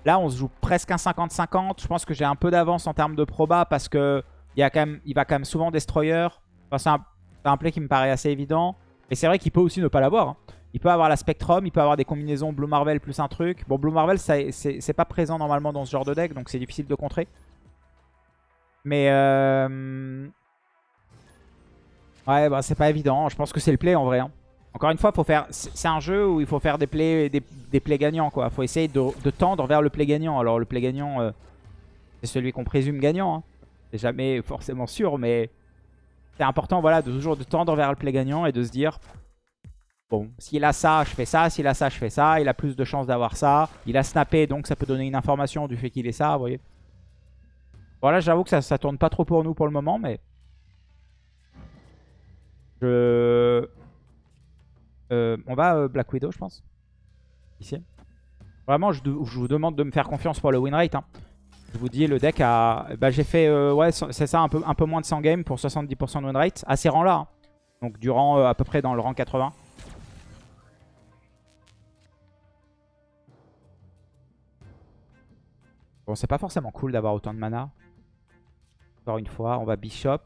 [SPEAKER 1] Là, on se joue presque un 50-50. Je pense que j'ai un peu d'avance en termes de proba parce que il, y a va quand même souvent Destroyer. C'est un, un play qui me paraît assez évident. Et c'est vrai qu'il peut aussi ne pas l'avoir. hein. Il peut avoir la Spectrum, il peut avoir des combinaisons Blue Marvel plus un truc. Bon, Blue Marvel, c'est pas présent normalement dans ce genre de deck, donc c'est difficile de contrer. Mais... Euh... Ouais, bah c'est pas évident. Je pense que c'est le play en vrai. hein. Encore une fois, faut faire. C'est un jeu où il faut faire des plays, des, des plays gagnants, quoi. Faut essayer de, de tendre vers le play gagnant. Alors, le play gagnant, euh, c'est celui qu'on présume gagnant. hein. C'est jamais forcément sûr, mais c'est important, voilà, de toujours de tendre vers le play gagnant et de se dire. Bon, s'il a ça, je fais ça. S'il a ça, je fais ça. Il a plus de chances d'avoir ça. Il a snappé, donc ça peut donner une information du fait qu'il est ça, vous voyez. Voilà, j'avoue que ça, ça tourne pas trop pour nous pour le moment, mais... Je... Euh, on va euh, Black Widow, je pense. Ici. Vraiment, je, de- je vous demande de me faire confiance pour le win rate. hein. Je vous dis, le deck a... Bah, J'ai fait, euh, ouais, c'est ça, un peu, un peu moins de 100 games pour 70% de win rate. À ces rangs-là. hein. Donc, du rang euh, à peu près dans le rang 80. Bon, c'est pas forcément cool d'avoir autant de mana. Encore une fois, on va Bishop.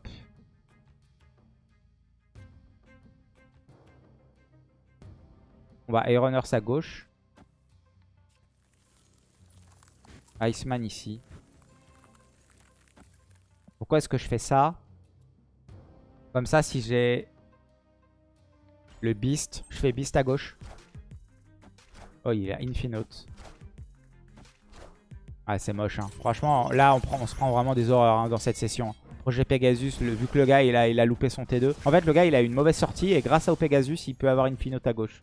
[SPEAKER 1] On va Earth à gauche. Iceman ici. Pourquoi est-ce que je fais ça? Comme ça, si j'ai le Beast, je fais Beast à gauche. Oh, il a Infinote. Ah, c'est moche. Hein. Franchement, là, on, se prend vraiment des horreurs hein, dans cette session. Projet Pegasus, vu que le gars, il a, il a loupé son T2. En fait, le gars, il a une mauvaise sortie et grâce au Pegasus, il peut avoir Infinote à gauche.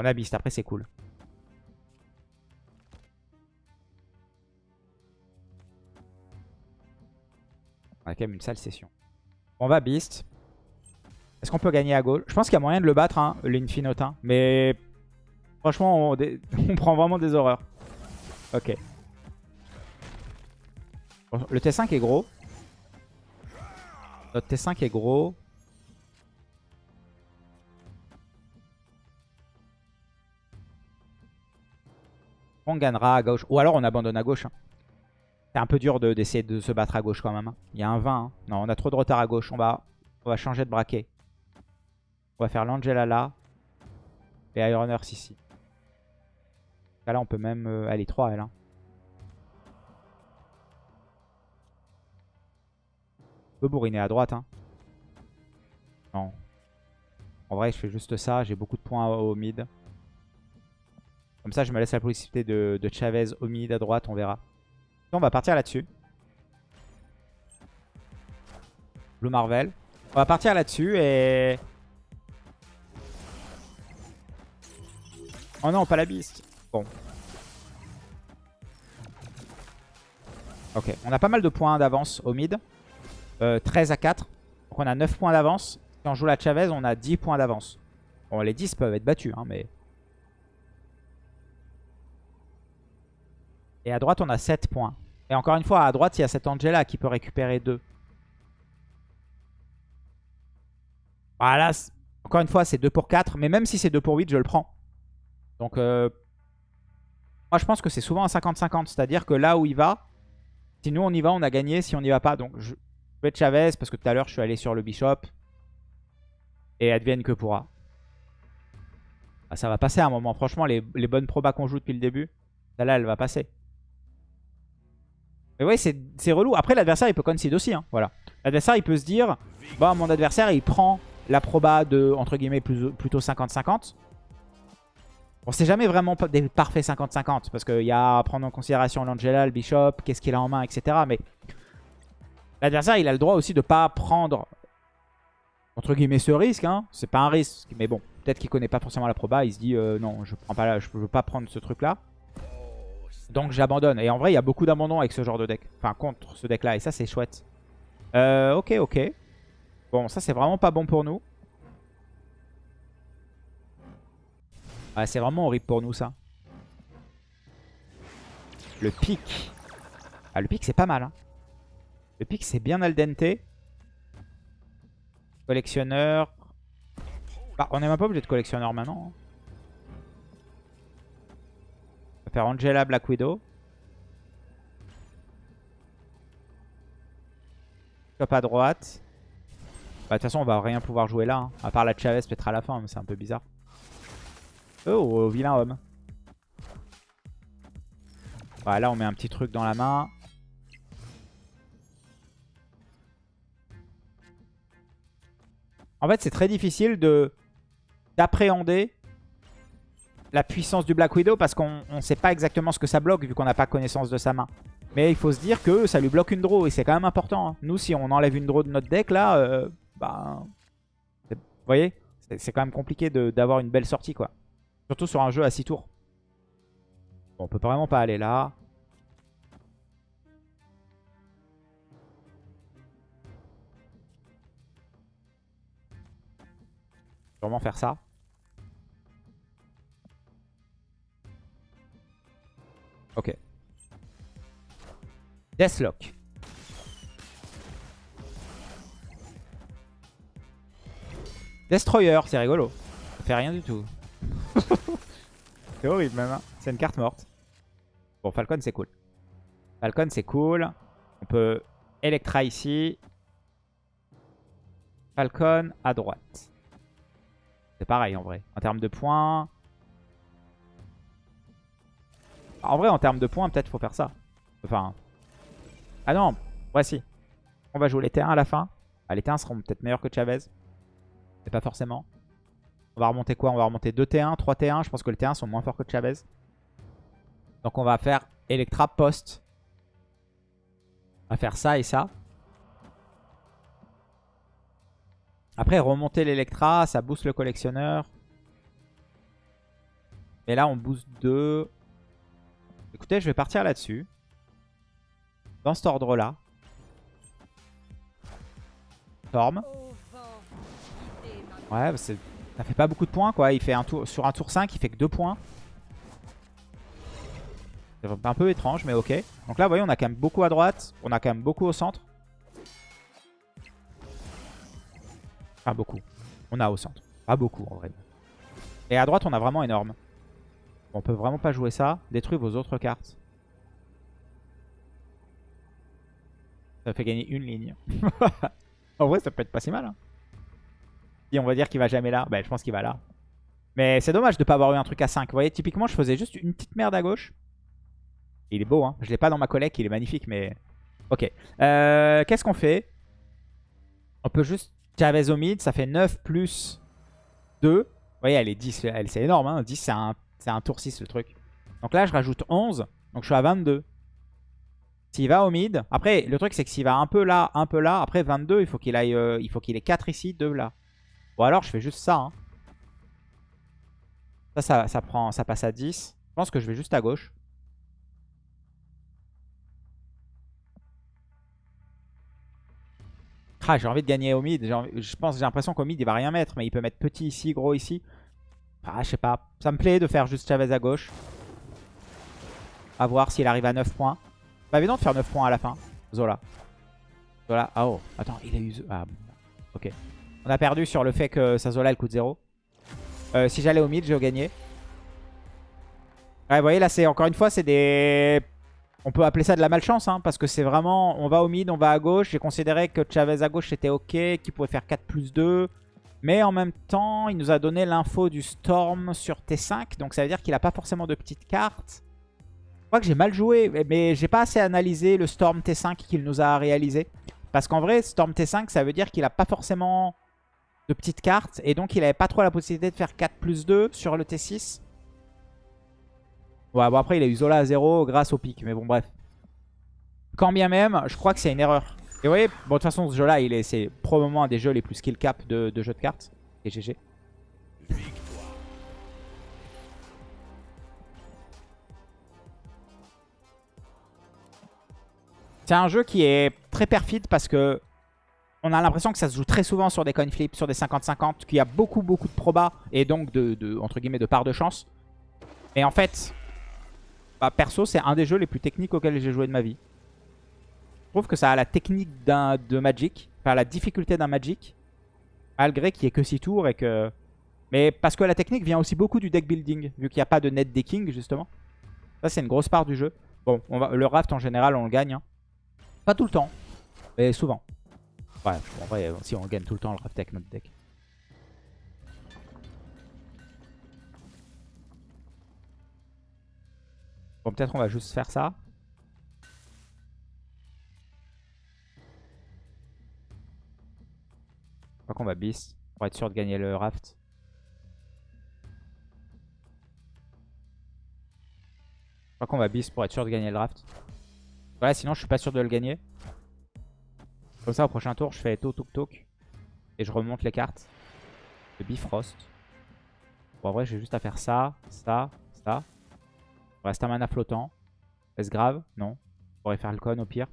[SPEAKER 1] On a Beast, après, c'est cool. On a quand même une sale session. On va Beast. Est-ce qu'on peut gagner à gauche Je pense qu'il y a moyen de le battre, hein, l'Infinote. hein. Mais franchement, on, on prend vraiment des horreurs. Ok. Le T5 est gros. Notre T5 est gros. On gagnera à gauche. Ou alors on abandonne à gauche. hein. C'est un peu dur de- d'essayer de, se battre à gauche quand même. hein. Il y a un 20. hein. Non, on a trop de retard à gauche. On va, on va changer de braquet. On va faire l'Angela là. Et Iron Earth ici. Là, on peut même... euh, est 3, elle. On peut bourriner à droite. Non. En vrai, je fais juste ça. J'ai beaucoup de points au mid. Comme ça, je me laisse la possibilité de, Chavez au mid à droite. On verra. On va partir là-dessus. Blue Marvel. On va partir là-dessus et... Oh non, pas la beast. Bon. Ok, on a pas mal de points d'avance au mid. 13 euh, à 4. Donc on a 9 points d'avance. Si on joue la Chavez, on a 10 points d'avance. Bon, les 10 peuvent être battus, hein, mais... Et à droite, on a 7 points. Et encore une fois, à droite, il y a cette Angela qui peut récupérer 2. Voilà, encore une fois, c'est 2 pour 4. Mais même si c'est 2 pour 8, je le prends. Donc, euh, moi, je pense que c'est souvent un 50-50. C'est-à-dire que là où il va, si nous, on y va, on a gagné. Si on n'y va pas, donc je vais être Chavez parce que tout à l'heure, je suis allé sur le Bishop. Et advienne que pourra. Ah, ça va passer à un moment. Franchement, les, bonnes probas qu'on joue depuis le début, celle-là, elle va passer. Mais ouais, c'est relou. Après, l'adversaire, il peut concede aussi. Hein. Voilà. L'adversaire, il peut se dire, bon, mon adversaire, il prend la proba de, entre guillemets, plutôt 50-50. Bon, c'est jamais vraiment des parfaits 50-50. Parce qu'il y a à prendre en considération l'Angela, le Bishop, qu'est-ce qu'il a en main, etc. Mais l'adversaire, il a le droit aussi de pas prendre, entre guillemets, ce risque. Hein. C'est pas un risque. Mais bon, peut-être qu'il connaît pas forcément la proba. Il se dit, euh, non, je prends pas je veux pas prendre ce truc-là. Donc j'abandonne. Et en vrai, il y a beaucoup d'abandon avec ce genre de deck. Enfin, contre ce deck-là. Et ça, c'est chouette. Euh, ok, ok. Bon, ça, c'est vraiment pas bon pour nous. Ah, c'est vraiment horrible pour nous, ça. Le pic. Ah, le pic, c'est pas mal. Hein. Le pic, c'est bien al dente. Collectionneur. Bah, on n'est même pas obligé de collectionneur maintenant. Faire Angela Black Widow. Top à droite. Bah, de toute façon, on va rien pouvoir jouer là. Hein. À part la Chavez peut-être à la fin, mais c'est un peu bizarre. Oh, vilain homme. Voilà, là, on met un petit truc dans la main. En fait, c'est très difficile de d'appréhender la puissance du Black Widow parce qu'on ne sait pas exactement ce que ça bloque vu qu'on n'a pas connaissance de sa main. Mais il faut se dire que ça lui bloque une draw et c'est quand même important. Hein. Nous, si on enlève une draw de notre deck, là, euh, bah, vous voyez, c'est quand même compliqué d'avoir une belle sortie, quoi. Surtout sur un jeu à 6 tours. Bon, on peut vraiment pas aller là. Sûrement faire ça. Ok. Deathlock. Destroyer, c'est rigolo. Ça fait rien du tout. c'est horrible même. Hein. C'est une carte morte. Bon, Falcon, c'est cool. Falcon, c'est cool. On peut Electra ici. Falcon à droite. C'est pareil en vrai. En termes de points. En vrai, en termes de points, peut-être faut faire ça. Enfin. Ah non, voici. On va jouer les T1 à la fin. Ah, les T1 seront peut-être meilleurs que Chavez. Mais pas forcément. On va remonter quoi? On va remonter 2 T1, 3 T1. Je pense que les T1 sont moins forts que Chavez. Donc on va faire Electra post. On va faire ça et ça. Après, remonter l'Electra, ça booste le collectionneur. Mais là, on booste 2. Écoutez, je vais partir là-dessus. Dans cet ordre-là. Storm. Ouais, ça fait pas beaucoup de points, quoi. Il fait un tour, sur un tour 5, il fait que 2 points. C'est un peu étrange, mais ok. Donc là, vous voyez, on a quand même beaucoup à droite. On a quand même beaucoup au centre. Pas beaucoup. On a au centre. Pas beaucoup, en vrai. Et à droite, on a vraiment énorme. On peut vraiment pas jouer ça. Détruire vos autres cartes. Ça fait gagner une ligne. en vrai, ça peut être pas si mal. Hein. Si on va dire qu'il va jamais là, ben, je pense qu'il va là. Mais c'est dommage de pas avoir eu un truc à 5. Vous voyez, typiquement, je faisais juste une petite merde à gauche. Il est beau, hein. Je l'ai pas dans ma collecte, il est magnifique, mais... Ok. Euh, Qu'est-ce qu'on fait? On peut juste Chavez au mid, ça fait 9 plus 2. Vous voyez, elle est 10, c'est énorme. Hein. 10, c'est un c'est un tour 6 le truc. Donc là, je rajoute 11. Donc je suis à 22. S'il va au mid, après le truc c'est que s'il va un peu là, un peu là, après 22, il faut qu'il aille, euh, il faut qu'il ait 4 ici, 2 là. Ou alors je fais juste ça. hein. Ça, ça, ça, prend, ça passe à 10. Je pense que je vais juste à gauche. Ah, j'ai envie de gagner au mid. Je pense, j'ai l'impression qu'au mid, il va rien mettre. Mais il peut mettre petit ici, gros ici. Ah, je sais pas. Ça me plaît de faire juste Chavez à gauche. À voir s'il arrive à 9 points. Pas évident de faire 9 points à la fin. Zola. Zola. Ah oh. Attends, il a eu... Ah, bon. ok. On a perdu sur le fait que sa Zola, elle coûte 0. Euh, si j'allais au mid, j'ai gagné. Ouais, vous voyez, là, c'est encore une fois, c'est des... On peut appeler ça de la malchance, hein, parce que c'est vraiment... On va au mid, on va à gauche. J'ai considéré que Chavez à gauche, c'était ok, qu'il pouvait faire 4 plus 2. Mais en même temps, il nous a donné l'info du Storm sur T5. Donc ça veut dire qu'il n'a pas forcément de petites cartes. Je crois que j'ai mal joué, mais j'ai pas assez analysé le Storm T5 qu'il nous a réalisé. Parce qu'en vrai, Storm T5, ça veut dire qu'il n'a pas forcément de petites cartes. Et donc, il n'avait pas trop la possibilité de faire 4 plus 2 sur le T6. Ouais, bon après, il a eu Zola à 0 grâce au pic. Mais bon, bref. Quand bien même, je crois que c'est une erreur. Et vous voyez, bon, de toute façon, ce jeu-là, il est- c'est probablement un des jeux les plus skill cap de, de jeux de cartes. Et GG. C'est un jeu qui est très perfide parce que on a l'impression que ça se joue très souvent sur des coin flips, sur des 50-50, qu'il y a beaucoup beaucoup de probas et donc de, de- entre guillemets de part de chance. Et en fait, bah, perso, c'est un des jeux les plus techniques auxquels j'ai joué de ma vie. Trouve que ça a la technique de Magic, enfin la difficulté d'un Magic, malgré qu'il n'y ait que 6 tours et que... Mais parce que la technique vient aussi beaucoup du deck building, vu qu'il n'y a pas de net decking justement. Ça c'est une grosse part du jeu. Bon, on va, le raft en général on le gagne. hein. Pas tout le temps, mais souvent. Ouais, en vrai, si on gagne tout le temps le raft avec notre deck. Bon, peut-être on va juste faire ça. Crois qu'on va bis pour être sûr de gagner le raft. Je crois qu'on va bis pour être sûr de gagner le draft. Voilà, sinon je suis pas sûr de le gagner. Comme ça, au prochain tour, je fais toc toc. Et je remonte les cartes. De Bifrost. Bon, en vrai, j'ai juste à faire ça, ça, ça. Reste un mana flottant. Est-ce grave? Non. Je pourrais faire le con au pire.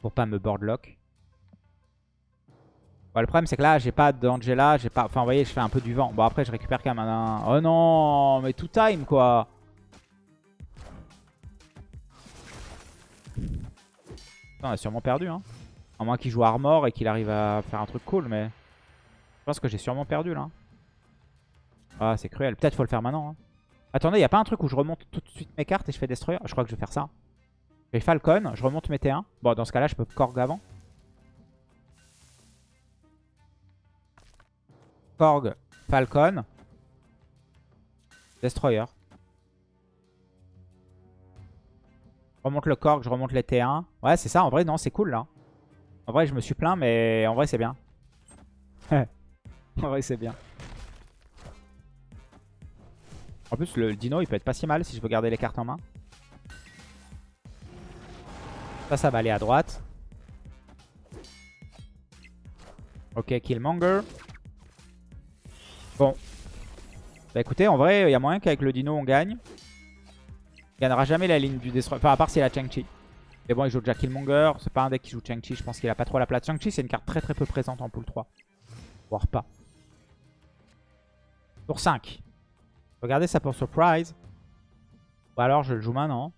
[SPEAKER 1] Pour pas me boardlock. Bon, le problème, c'est que là, j'ai pas d'Angela. J'ai pas... Enfin, vous voyez, je fais un peu du vent. Bon, après, je récupère quand même un... Oh non Mais tout time, quoi On a sûrement perdu, hein. À moins qu'il joue Armor et qu'il arrive à faire un truc cool, mais... Je pense que j'ai sûrement perdu, là. Ah, c'est cruel. Peut-être faut le faire maintenant, hein. Attendez, y a pas un truc où je remonte tout de suite mes cartes et je fais Destroyer? Je crois que je vais faire ça. Je fais Falcon, je remonte mes T1. Bon, dans ce cas-là, je peux Korg avant. Korg, Falcon. Destroyer. Je remonte le Korg, je remonte les T1. Ouais, c'est ça. En vrai, non, c'est cool, là. En vrai, je me suis plaint, mais en vrai, c'est bien. en vrai, c'est bien. En plus, le dino, il peut être pas si mal si je veux garder les cartes en main. Ça, ça va aller à droite. Ok, Killmonger. Bon. Bah écoutez, en vrai, il y a moyen qu'avec le dino, on gagne. Il gagnera jamais la ligne du destroy. Enfin, à part s'il a Chang-Chi. Mais bon, il joue déjà Killmonger. C'est pas un deck qui joue Chang-Chi. Je pense qu'il a pas trop la place. Chang-Chi, c'est une carte très très peu présente en pool 3. Voire pas. Tour 5. Regardez ça pour surprise. Ou alors je le joue maintenant.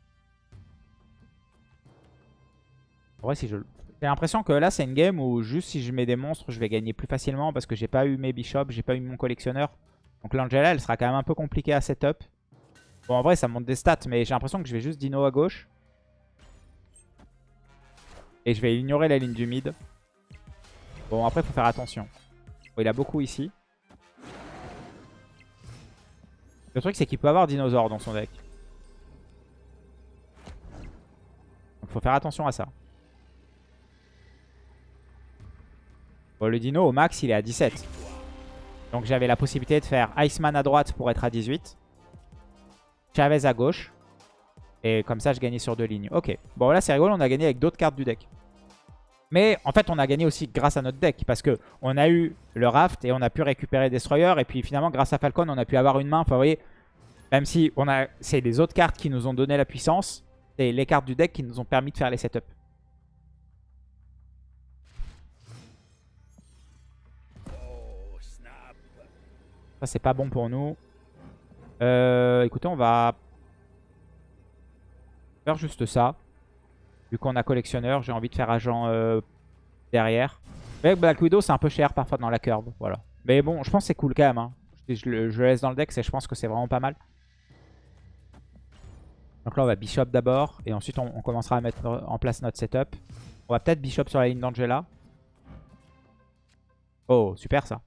[SPEAKER 1] En vrai, si je... J'ai l'impression que là, c'est une game où juste si je mets des monstres, je vais gagner plus facilement parce que j'ai pas eu mes bishops, j'ai pas eu mon collectionneur. Donc l'Angela, elle sera quand même un peu compliquée à setup. Bon, en vrai, ça monte des stats, mais j'ai l'impression que je vais juste dino à gauche. Et je vais ignorer la ligne du mid. Bon, après, faut faire attention. Bon, il a beaucoup ici. Le truc, c'est qu'il peut avoir dinosaure dans son deck. Donc, faut faire attention à ça. Bon, le dino, au max, il est à 17. Donc, j'avais la possibilité de faire Iceman à droite pour être à 18. Chavez à gauche. Et comme ça, je gagnais sur deux lignes. Ok. Bon, là, c'est rigolo. On a gagné avec d'autres cartes du deck. Mais en fait, on a gagné aussi grâce à notre deck. Parce que on a eu le Raft et on a pu récupérer Destroyer. Et puis finalement, grâce à Falcon, on a pu avoir une main. Enfin, vous voyez, même si on a, c'est les autres cartes qui nous ont donné la puissance. C'est les cartes du deck qui nous ont permis de faire les setups. Ça, c'est pas bon pour nous. Euh, écoutez, on va faire juste ça. Vu qu'on a collectionneur, j'ai envie de faire agent euh, derrière. Mais Black Widow, c'est un peu cher parfois dans la curve. Voilà. Mais bon, je pense que c'est cool quand même. Hein. Je, le, laisse dans le deck, je pense que c'est vraiment pas mal. Donc là, on va Bishop d'abord. Et ensuite, on, commencera à mettre en place notre setup. On va peut-être Bishop sur la ligne d'Angela. Oh, super ça.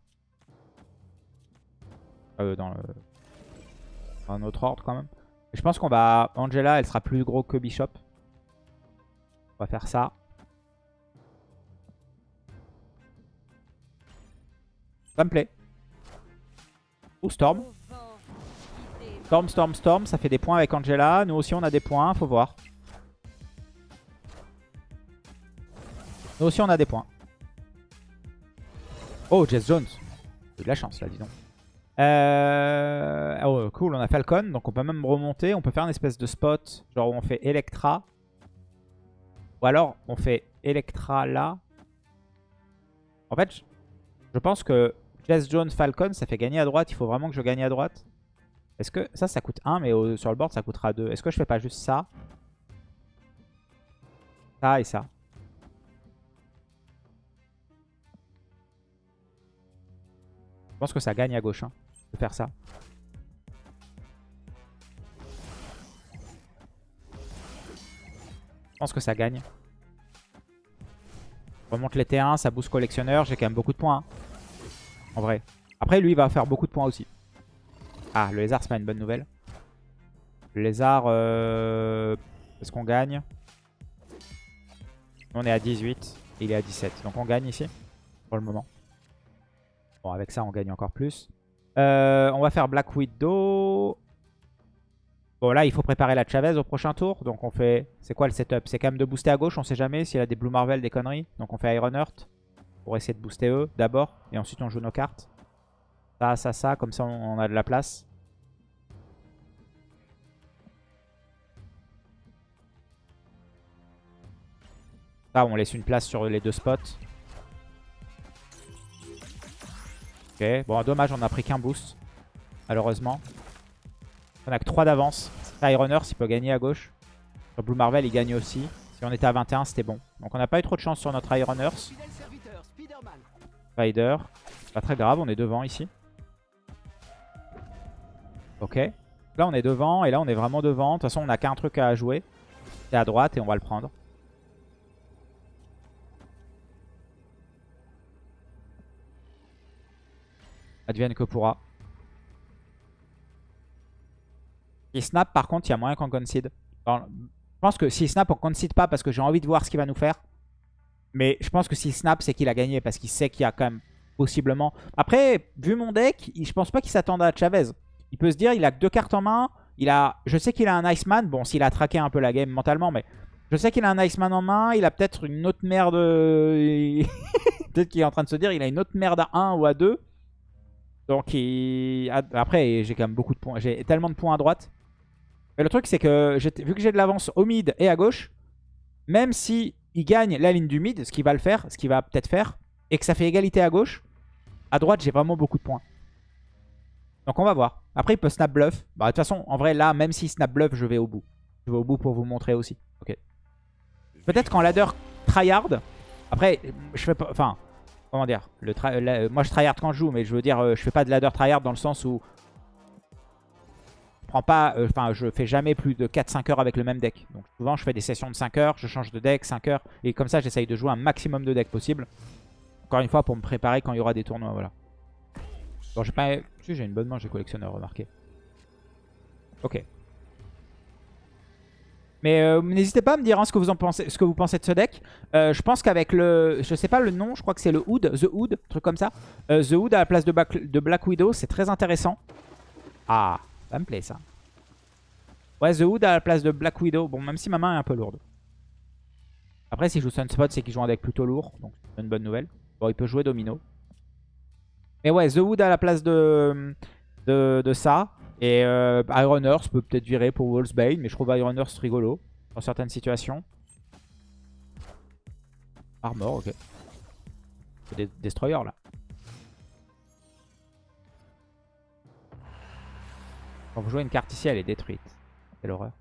[SPEAKER 1] Euh, dans, un autre ordre quand même. je pense qu'on va... Angela, elle sera plus gros que Bishop. On va faire ça. Ça me plaît. Ou Storm. Storm, Storm, Storm. Ça fait des points avec Angela. Nous aussi, on a des points. Faut voir. Nous aussi, on a des points. Oh, Jess Jones. J'ai de la chance, là, dis donc. Euh... Oh, cool, on a Falcon. Donc, on peut même remonter. On peut faire une espèce de spot. Genre, où on fait Electra. Ou alors, on fait Electra là. En fait, je pense que Jess Jones Falcon, ça fait gagner à droite. Il faut vraiment que je gagne à droite. Est-ce que ça, ça coûte 1, mais sur le board, ça coûtera 2. Est-ce que je fais pas juste ça? Ça et ça. Je pense que ça gagne à gauche. Hein, faire ça. Je pense que ça gagne. remonte les T1, ça booste collectionneur. J'ai quand même beaucoup de points. Hein. En vrai. Après, lui, il va faire beaucoup de points aussi. Ah, le lézard, c'est pas une bonne nouvelle. Le lézard, euh... est-ce qu'on gagne? On est à 18. il est à 17. Donc on gagne ici, pour le moment. Bon, avec ça, on gagne encore plus. Euh, on va faire Black Widow. Bon là il faut préparer la Chavez au prochain tour. Donc on fait... C'est quoi le setup? C'est quand même de booster à gauche, on sait jamais s'il a des Blue Marvel, des conneries. Donc on fait Iron Earth pour essayer de booster eux d'abord. Et ensuite on joue nos cartes. Ça, ça, ça, comme ça on a de la place. Ça on laisse une place sur les deux spots. Bon dommage on a pris qu'un boost. Malheureusement. On a que 3 d'avance. Iron Earth, il peut gagner à gauche. Sur Blue Marvel, il gagne aussi. Si on était à 21, c'était bon. Donc on n'a pas eu trop de chance sur notre Iron Earth. Spider. Pas très grave, on est devant ici. Ok. Là, on est devant et là, on est vraiment devant. De toute façon, on n'a qu'un truc à jouer. C'est à droite et on va le prendre. Advienne que pourra. Il snap, par contre, il y a moyen qu'on concede. je pense que s'il snap, on concede pas parce que j'ai envie de voir ce qu'il va nous faire. Mais je pense que s'il snap, c'est qu'il a gagné parce qu'il sait qu'il y a quand même possiblement... Après, vu mon deck, je pense pas qu'il s'attende à Chavez. Il peut se dire, il a deux cartes en main. Il a, Je sais qu'il a un Iceman. Bon, s'il a traqué un peu la game mentalement, mais... Je sais qu'il a un Iceman en main. Il a peut-être une autre merde... peut-être qu'il est en train de se dire, il a une autre merde à 1 ou à 2. Donc, il... après, j'ai quand même beaucoup de points. J'ai tellement de points à droite le truc, c'est que vu que j'ai de l'avance au mid et à gauche, même si il gagne la ligne du mid, ce qu'il va le faire, ce qu'il va peut-être faire, et que ça fait égalité à gauche, à droite, j'ai vraiment beaucoup de points. Donc on va voir. Après, il peut snap bluff. Bah, de toute façon, en vrai, là, même s'il snap bluff, je vais au bout. Je vais au bout pour vous montrer aussi. Ok. Peut-être qu'en ladder tryhard, après, je fais pas... Enfin, comment dire le Moi, je tryhard quand je joue, mais je veux dire, euh, je fais pas de ladder tryhard dans le sens où prends pas, euh, enfin je fais jamais plus de 4-5 heures avec le même deck. Donc souvent je fais des sessions de 5 heures, je change de deck 5 heures. Et comme ça j'essaye de jouer un maximum de decks possible. Encore une fois pour me préparer quand il y aura des tournois, voilà. Bon j'ai pas... Si j'ai une bonne main, j'ai collectionneur, remarqué. Ok. Mais euh, n'hésitez pas à me dire hein, ce, que vous en pensez, ce que vous pensez de ce deck. Euh, je pense qu'avec le... Je sais pas le nom, je crois que c'est le Hood, The Hood, truc comme ça. The Hood à la place de, de Black Widow, c'est très intéressant. Ah ça me plaît ça. Ouais, The Hood à la place de Black Widow. Bon, même si ma main est un peu lourde. Après, s'il joue Sunspot, c'est qu'il joue un deck plutôt lourd. Donc, c'est une bonne nouvelle. Bon, il peut jouer Domino. Mais ouais, The Wood à la place de, de, ça. Et euh, Iron Earth peut peut-être virer pour Wolfsbane. Mais je trouve Iron Earth rigolo dans certaines situations. Armor, ok. C'est des destroyers là. Quand vous jouez une carte ici, elle est détruite. Quelle horreur.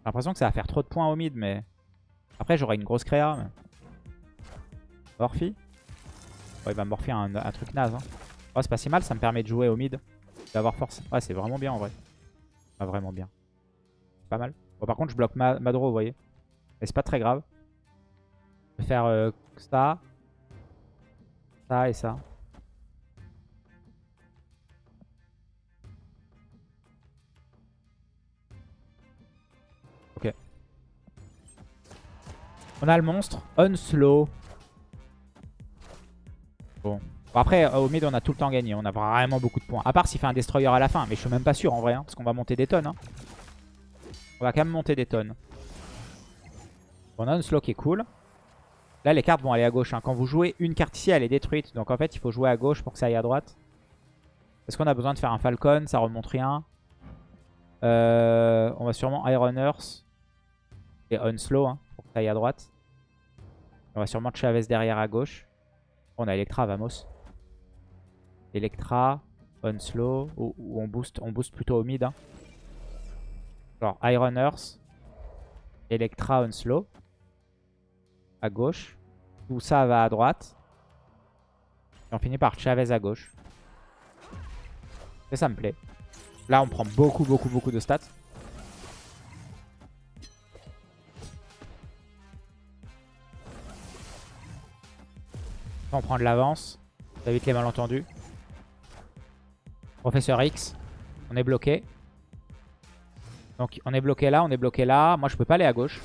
[SPEAKER 1] J'ai l'impression que ça va faire trop de points au mid, mais... Après, j'aurai une grosse créa. Mais... Morphy Ouais, il va morpher un, un truc naze. Hein. Oh, c'est pas si mal, ça me permet de jouer au mid. D'avoir force. Ouais, c'est vraiment bien en vrai. Pas vraiment bien. Pas mal. Bon, par contre, je bloque ma Madro, vous voyez. Mais c'est pas très grave. Je vais faire euh, ça. Ça et ça. On a le monstre. Unslow. Bon. après, au mid, on a tout le temps gagné. On a vraiment beaucoup de points. À part s'il fait un destroyer à la fin. Mais je suis même pas sûr en vrai. Hein, parce qu'on va monter des tonnes. Hein. On va quand même monter des tonnes. On a Unslow qui est cool. Là, les cartes vont aller à gauche. Hein. Quand vous jouez une carte ici, elle est détruite. Donc en fait, il faut jouer à gauche pour que ça aille à droite. Est-ce qu'on a besoin de faire un Falcon? Ça remonte rien. Euh, on va sûrement Iron Earth et Unslow hein, pour que ça aille à droite. On va sûrement Chavez derrière à gauche. On a Electra, Vamos. Electra, Unslow, ou, on, booste, on booste plutôt au mid. Hein. Genre Iron Earth, Electra, Unslow à gauche. Tout ça va à droite. Et on finit par Chavez à gauche. Et ça me plaît. Là, on prend beaucoup, beaucoup, beaucoup de stats. On prend de l'avance. Ça évite les malentendus. Professeur X. On est bloqué. Donc on est bloqué là, on est bloqué là. Moi je peux pas aller à gauche.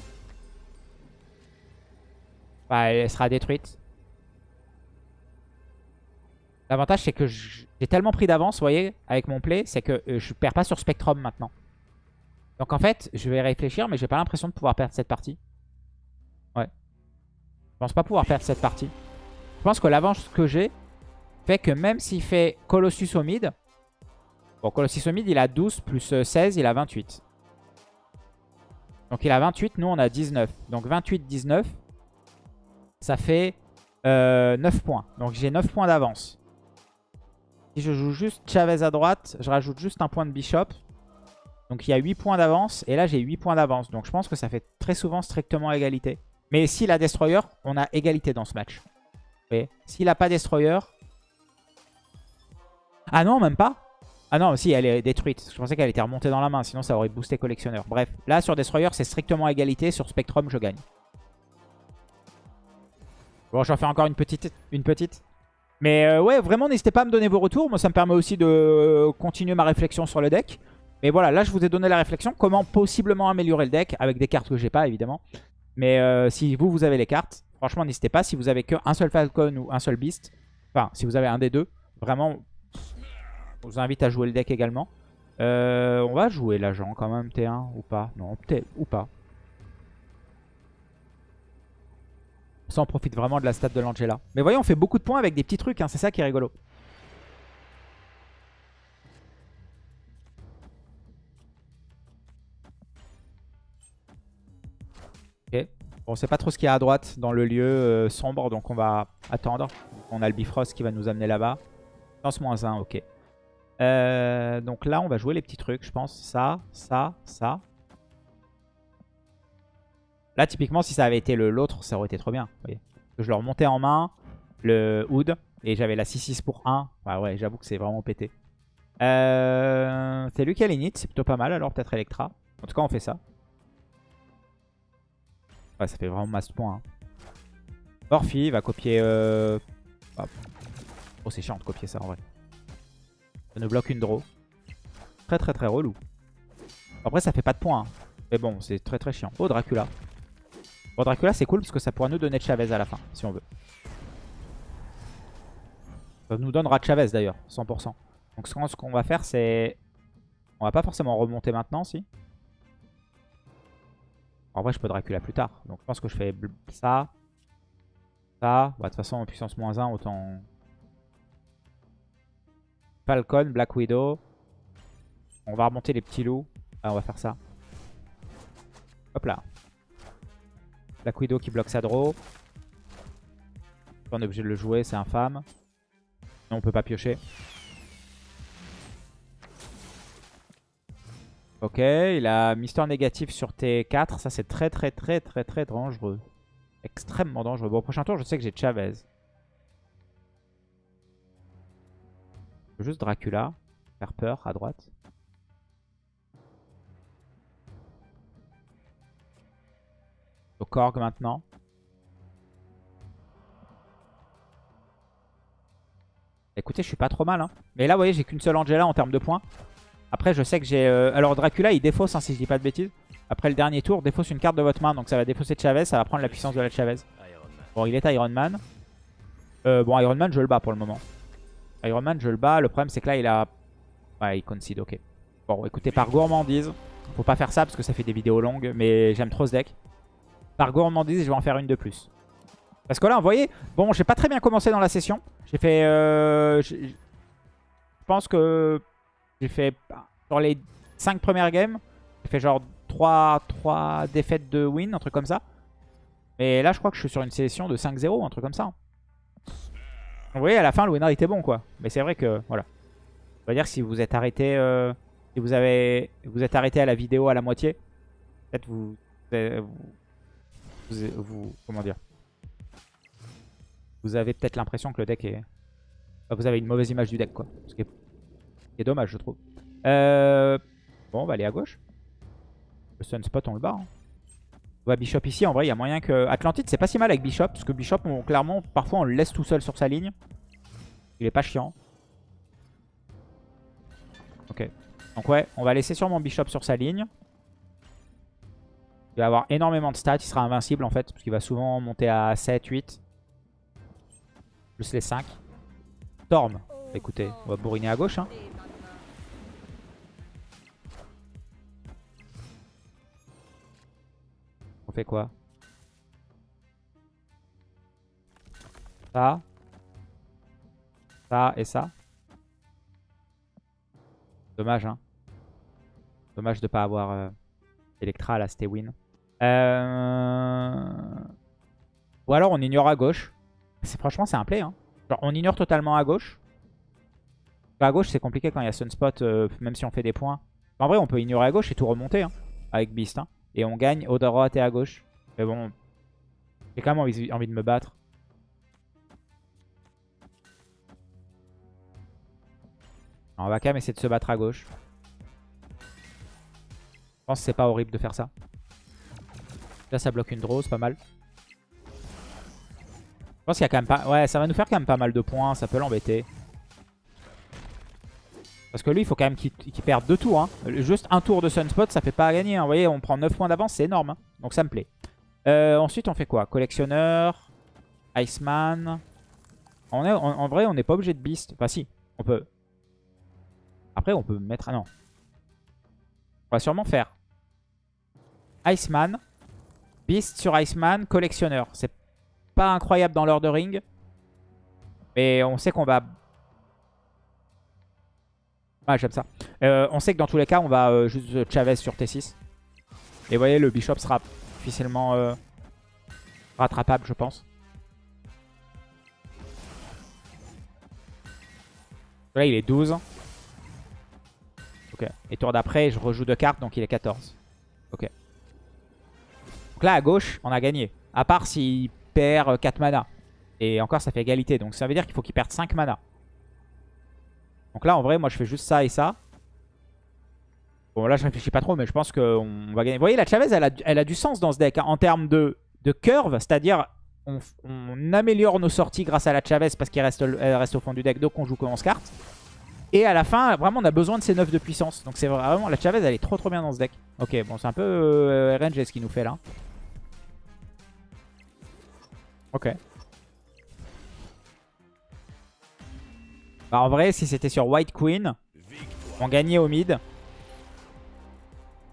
[SPEAKER 1] Bah, elle sera détruite. L'avantage, c'est que j'ai tellement pris d'avance, vous voyez, avec mon play, c'est que euh, je perds pas sur Spectrum maintenant. Donc en fait, je vais réfléchir, mais j'ai pas l'impression de pouvoir perdre cette partie. Ouais. Je pense pas pouvoir perdre cette partie. Je pense que l'avance que j'ai fait que même s'il fait Colossus au mid... Bon, Colossus au mid, il a 12 plus 16, euh, il a 28. Donc il a 28, nous on a 19. Donc 28, 19 ça fait 9 euh, points. Donc j'ai 9 points d'avance. Si je joue juste Chavez à droite, je rajoute juste un point de Bishop. Donc il y a 8 points d'avance. Et là j'ai 8 points d'avance. Donc je pense que ça fait très souvent strictement égalité. Mais s'il a Destroyer, on a égalité dans ce match. S'il n'a pas Destroyer... Ah non, même pas ah non, si, elle est détruite. Je pensais qu'elle était remontée dans la main, sinon ça aurait boosté collectionneur. Bref, là sur Destroyer, c'est strictement égalité. Sur Spectrum, je gagne. Bon, j'en fais encore une petite. Une petite. Mais euh, ouais, vraiment, n'hésitez pas à me donner vos retours. Moi, ça me permet aussi de euh, continuer ma réflexion sur le deck. Mais voilà, là, je vous ai donné la réflexion. Comment possiblement améliorer le deck avec des cartes que j'ai pas, évidemment. Mais euh, si vous, vous avez les cartes, franchement, n'hésitez pas. Si vous avez qu'un seul Falcon ou un seul Beast, enfin, si vous avez un des deux, vraiment, je vous invite à jouer le deck également. on va jouer l'agent quand même, T1 ou pas? Non, peut-être, ou pas. Ça, on profite vraiment de la stat de l'Angela. Mais voyez, on fait beaucoup de points avec des petits trucs. Hein. C'est ça qui est rigolo. Bon, on sait pas trop ce qu'il y a à droite dans le lieu euh, sombre. Donc on va attendre. On a le Bifrost qui va nous amener là-bas. Lance moins 1, ok. Euh, donc là, on va jouer les petits trucs, je pense. Ça, ça, ça. Là, typiquement, si ça avait été l'autre, ça aurait été trop bien. Je le remontais en main, le Hood, et j'avais la 6-6 pour 1. Ouais, ouais, j'avoue que c'est vraiment pété. Euh, c'est lui qui a l'init, c'est plutôt pas mal, alors peut-être Electra. En tout cas, on fait ça. Ouais, ça fait vraiment masse point. Hein. va copier... Euh... Oh, c'est chiant de copier ça, en vrai. Ça nous bloque une draw. Très, très, très relou. Après, ça fait pas de points. Hein. Mais bon, c'est très, très chiant. Oh, Dracula. Bon, Dracula, c'est cool parce que ça pourra nous donner Chavez à la fin, si on veut. Ça nous donnera Chavez d'ailleurs, 100%. Donc ce qu'on va faire, c'est... On va pas forcément remonter maintenant, si. En vrai, je peux Dracula plus tard. Donc je pense que je fais ça. Ça. Bah, de toute façon, en puissance moins 1, autant... Falcon, Black Widow. On va remonter les petits loups. Ah, on va faire ça. Hop là. Black Widow qui bloque sa draw. On est obligé de le jouer, c'est infâme. Non, on peut pas piocher. Ok, il a Mister négatif sur T4. Ça, c'est très, très, très, très, très dangereux. Extrêmement dangereux. Bon, au prochain tour, je sais que j'ai Chavez. Juste Dracula. Faire peur à droite. Au Korg maintenant. Écoutez, je suis pas trop mal. Hein. Mais là, vous voyez, j'ai qu'une seule Angela en termes de points. Après, je sais que j'ai... Euh, alors, Dracula, il défausse, hein, si je dis pas de bêtises. Après le dernier tour, défausse une carte de votre main. Donc, ça va défausser Chavez. Ça va prendre la puissance de la Chavez. Bon, il est Iron Man. Euh, bon, Iron Man, je le bats pour le moment. Iron Man, je le bats. Le problème, c'est que là, il a... Ouais, il concede, ok. Bon, écoutez, par gourmandise, faut pas faire ça parce que ça fait des vidéos longues. Mais j'aime trop ce deck. Par gourmandise, je vais en faire une de plus. Parce que là, vous voyez, bon, j'ai pas très bien commencé dans la session. J'ai fait... Euh, je pense que j'ai fait... Sur les 5 premières games, j'ai fait genre 3, 3 défaites de win, un truc comme ça. Et là, je crois que je suis sur une session de 5-0, un truc comme ça. Vous voyez, à la fin, le winner était bon, quoi. Mais c'est vrai que, voilà. On va dire si vous êtes arrêté... Euh, si vous avez vous êtes arrêté à la vidéo à la moitié, peut-être vous, vous, vous, Comment dire vous avez peut-être l'impression que le deck est... vous avez une mauvaise image du deck, quoi. Ce qui est, dommage, je trouve. Euh... Bon, on va aller à gauche. Le Sunspot, on le bat. Hein. On va Bishop ici. En vrai, il y a moyen que... Atlantide, c'est pas si mal avec Bishop. Parce que Bishop, clairement, parfois, on le laisse tout seul sur sa ligne. Il est pas chiant. Ok. Donc ouais, on va laisser sûrement Bishop sur sa ligne. Il va avoir énormément de stats. Il sera invincible, en fait. Parce qu'il va souvent monter à 7, 8. Plus les 5. Storm. Écoutez, on va bourriner à gauche. Hein. Quoi Ça. Ça et ça. Dommage, hein. Dommage de pas avoir euh, Electra à la Stewin. Euh... Ou alors on ignore à gauche. Franchement, c'est un play. Hein. on ignore totalement à gauche. à gauche, c'est compliqué quand il y a Sunspot, euh, même si on fait des points. En vrai, on peut ignorer à gauche et tout remonter hein, avec Beast. Hein. Et on gagne au droite et à gauche. Mais bon, j'ai quand même envie, envie de me battre. on va quand même essayer de se battre à gauche. Je pense que c'est pas horrible de faire ça. Là, ça bloque une draw, c'est pas mal. Je pense qu'il y a quand même pas... Ouais, ça va nous faire quand même pas mal de points. Ça peut l'embêter. Parce que lui, il faut quand même qu'il perde deux tours. Hein. Juste un tour de Sunspot, ça fait pas gagner. Hein. Vous voyez, on prend 9 points d'avance, c'est énorme. Hein. Donc ça me plaît. Euh, ensuite, on fait quoi? Collectionneur, Iceman. En, vrai, on n'est pas obligé de Beast. Enfin, si, on peut. Après, on peut mettre... Ah non. On va sûrement faire Iceman, Beast sur Iceman, Collectionneur. C'est pas incroyable dans l'ordering. Mais on sait qu'on va... Ah, j'aime ça. Euh, on sait que dans tous les cas, on va euh, juste Chavez sur T6. Et vous voyez, le Bishop sera officiellement euh, rattrapable, je pense. Là, il est 12. Ok. Et tour d'après, je rejoue deux cartes, donc il est 14. Ok. Donc là, à gauche, on a gagné. À part s'il perd 4 mana. Et encore, ça fait égalité. Donc ça veut dire qu'il faut qu'il perde 5 mana. Donc là, en vrai, moi, je fais juste ça et ça. Bon, là, je réfléchis pas trop, mais je pense qu'on va gagner. Vous voyez, la Chavez, elle a, elle a du sens dans ce deck. Hein, en termes de, de curve, c'est-à-dire, on, améliore nos sorties grâce à la Chavez parce qu'elle reste, reste au fond du deck, donc on joue comment on se carte. Et à la fin, vraiment, on a besoin de ces 9 de puissance. Donc c'est vraiment, la Chavez, elle est trop trop bien dans ce deck. Ok, bon, c'est un peu euh, RNG ce qu'il nous fait là. Ok. Bah, en vrai, si c'était sur White Queen, on gagnait au mid.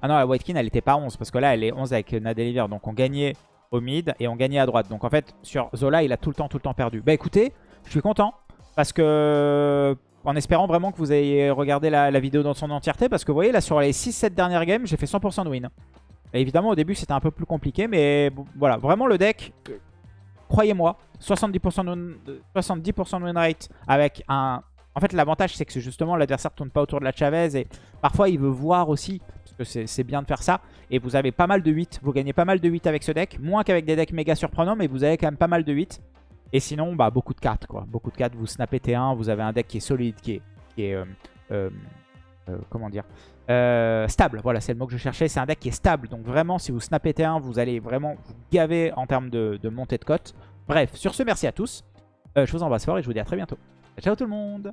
[SPEAKER 1] Ah non, la White Queen, elle était pas 11. Parce que là, elle est 11 avec Nadeliver. Donc on gagnait au mid et on gagnait à droite. Donc en fait, sur Zola, il a tout le temps, tout le temps perdu. Bah écoutez, je suis content. Parce que... En espérant vraiment que vous ayez regardé la, vidéo dans son entièreté. Parce que vous voyez, là, sur les 6-7 dernières games, j'ai fait 100% de win. évidemment, au début, c'était un peu plus compliqué. Mais voilà, vraiment, le deck, croyez-moi, 70% de, 70 de win rate avec un... En fait, l'avantage, c'est que justement, l'adversaire tourne pas autour de la Chavez. Et parfois, il veut voir aussi parce que c'est bien de faire ça. Et vous avez pas mal de 8, vous gagnez pas mal de 8 avec ce deck, moins qu'avec des decks méga surprenants, mais vous avez quand même pas mal de 8. Et sinon, bah, beaucoup de 4, quoi. Beaucoup de 4, vous snappez T1, vous avez un deck qui est solide, qui est, qui est euh, euh, euh, comment dire, stable. Voilà, c'est le mot que je cherchais, c'est un deck qui est stable. Donc vraiment, si vous snappez T1, vous allez vraiment vous gaver en termes de, de montée de cote. Bref, sur ce, merci à tous. je vous embrasse fort et je vous dis à très bientôt. Ciao tout le monde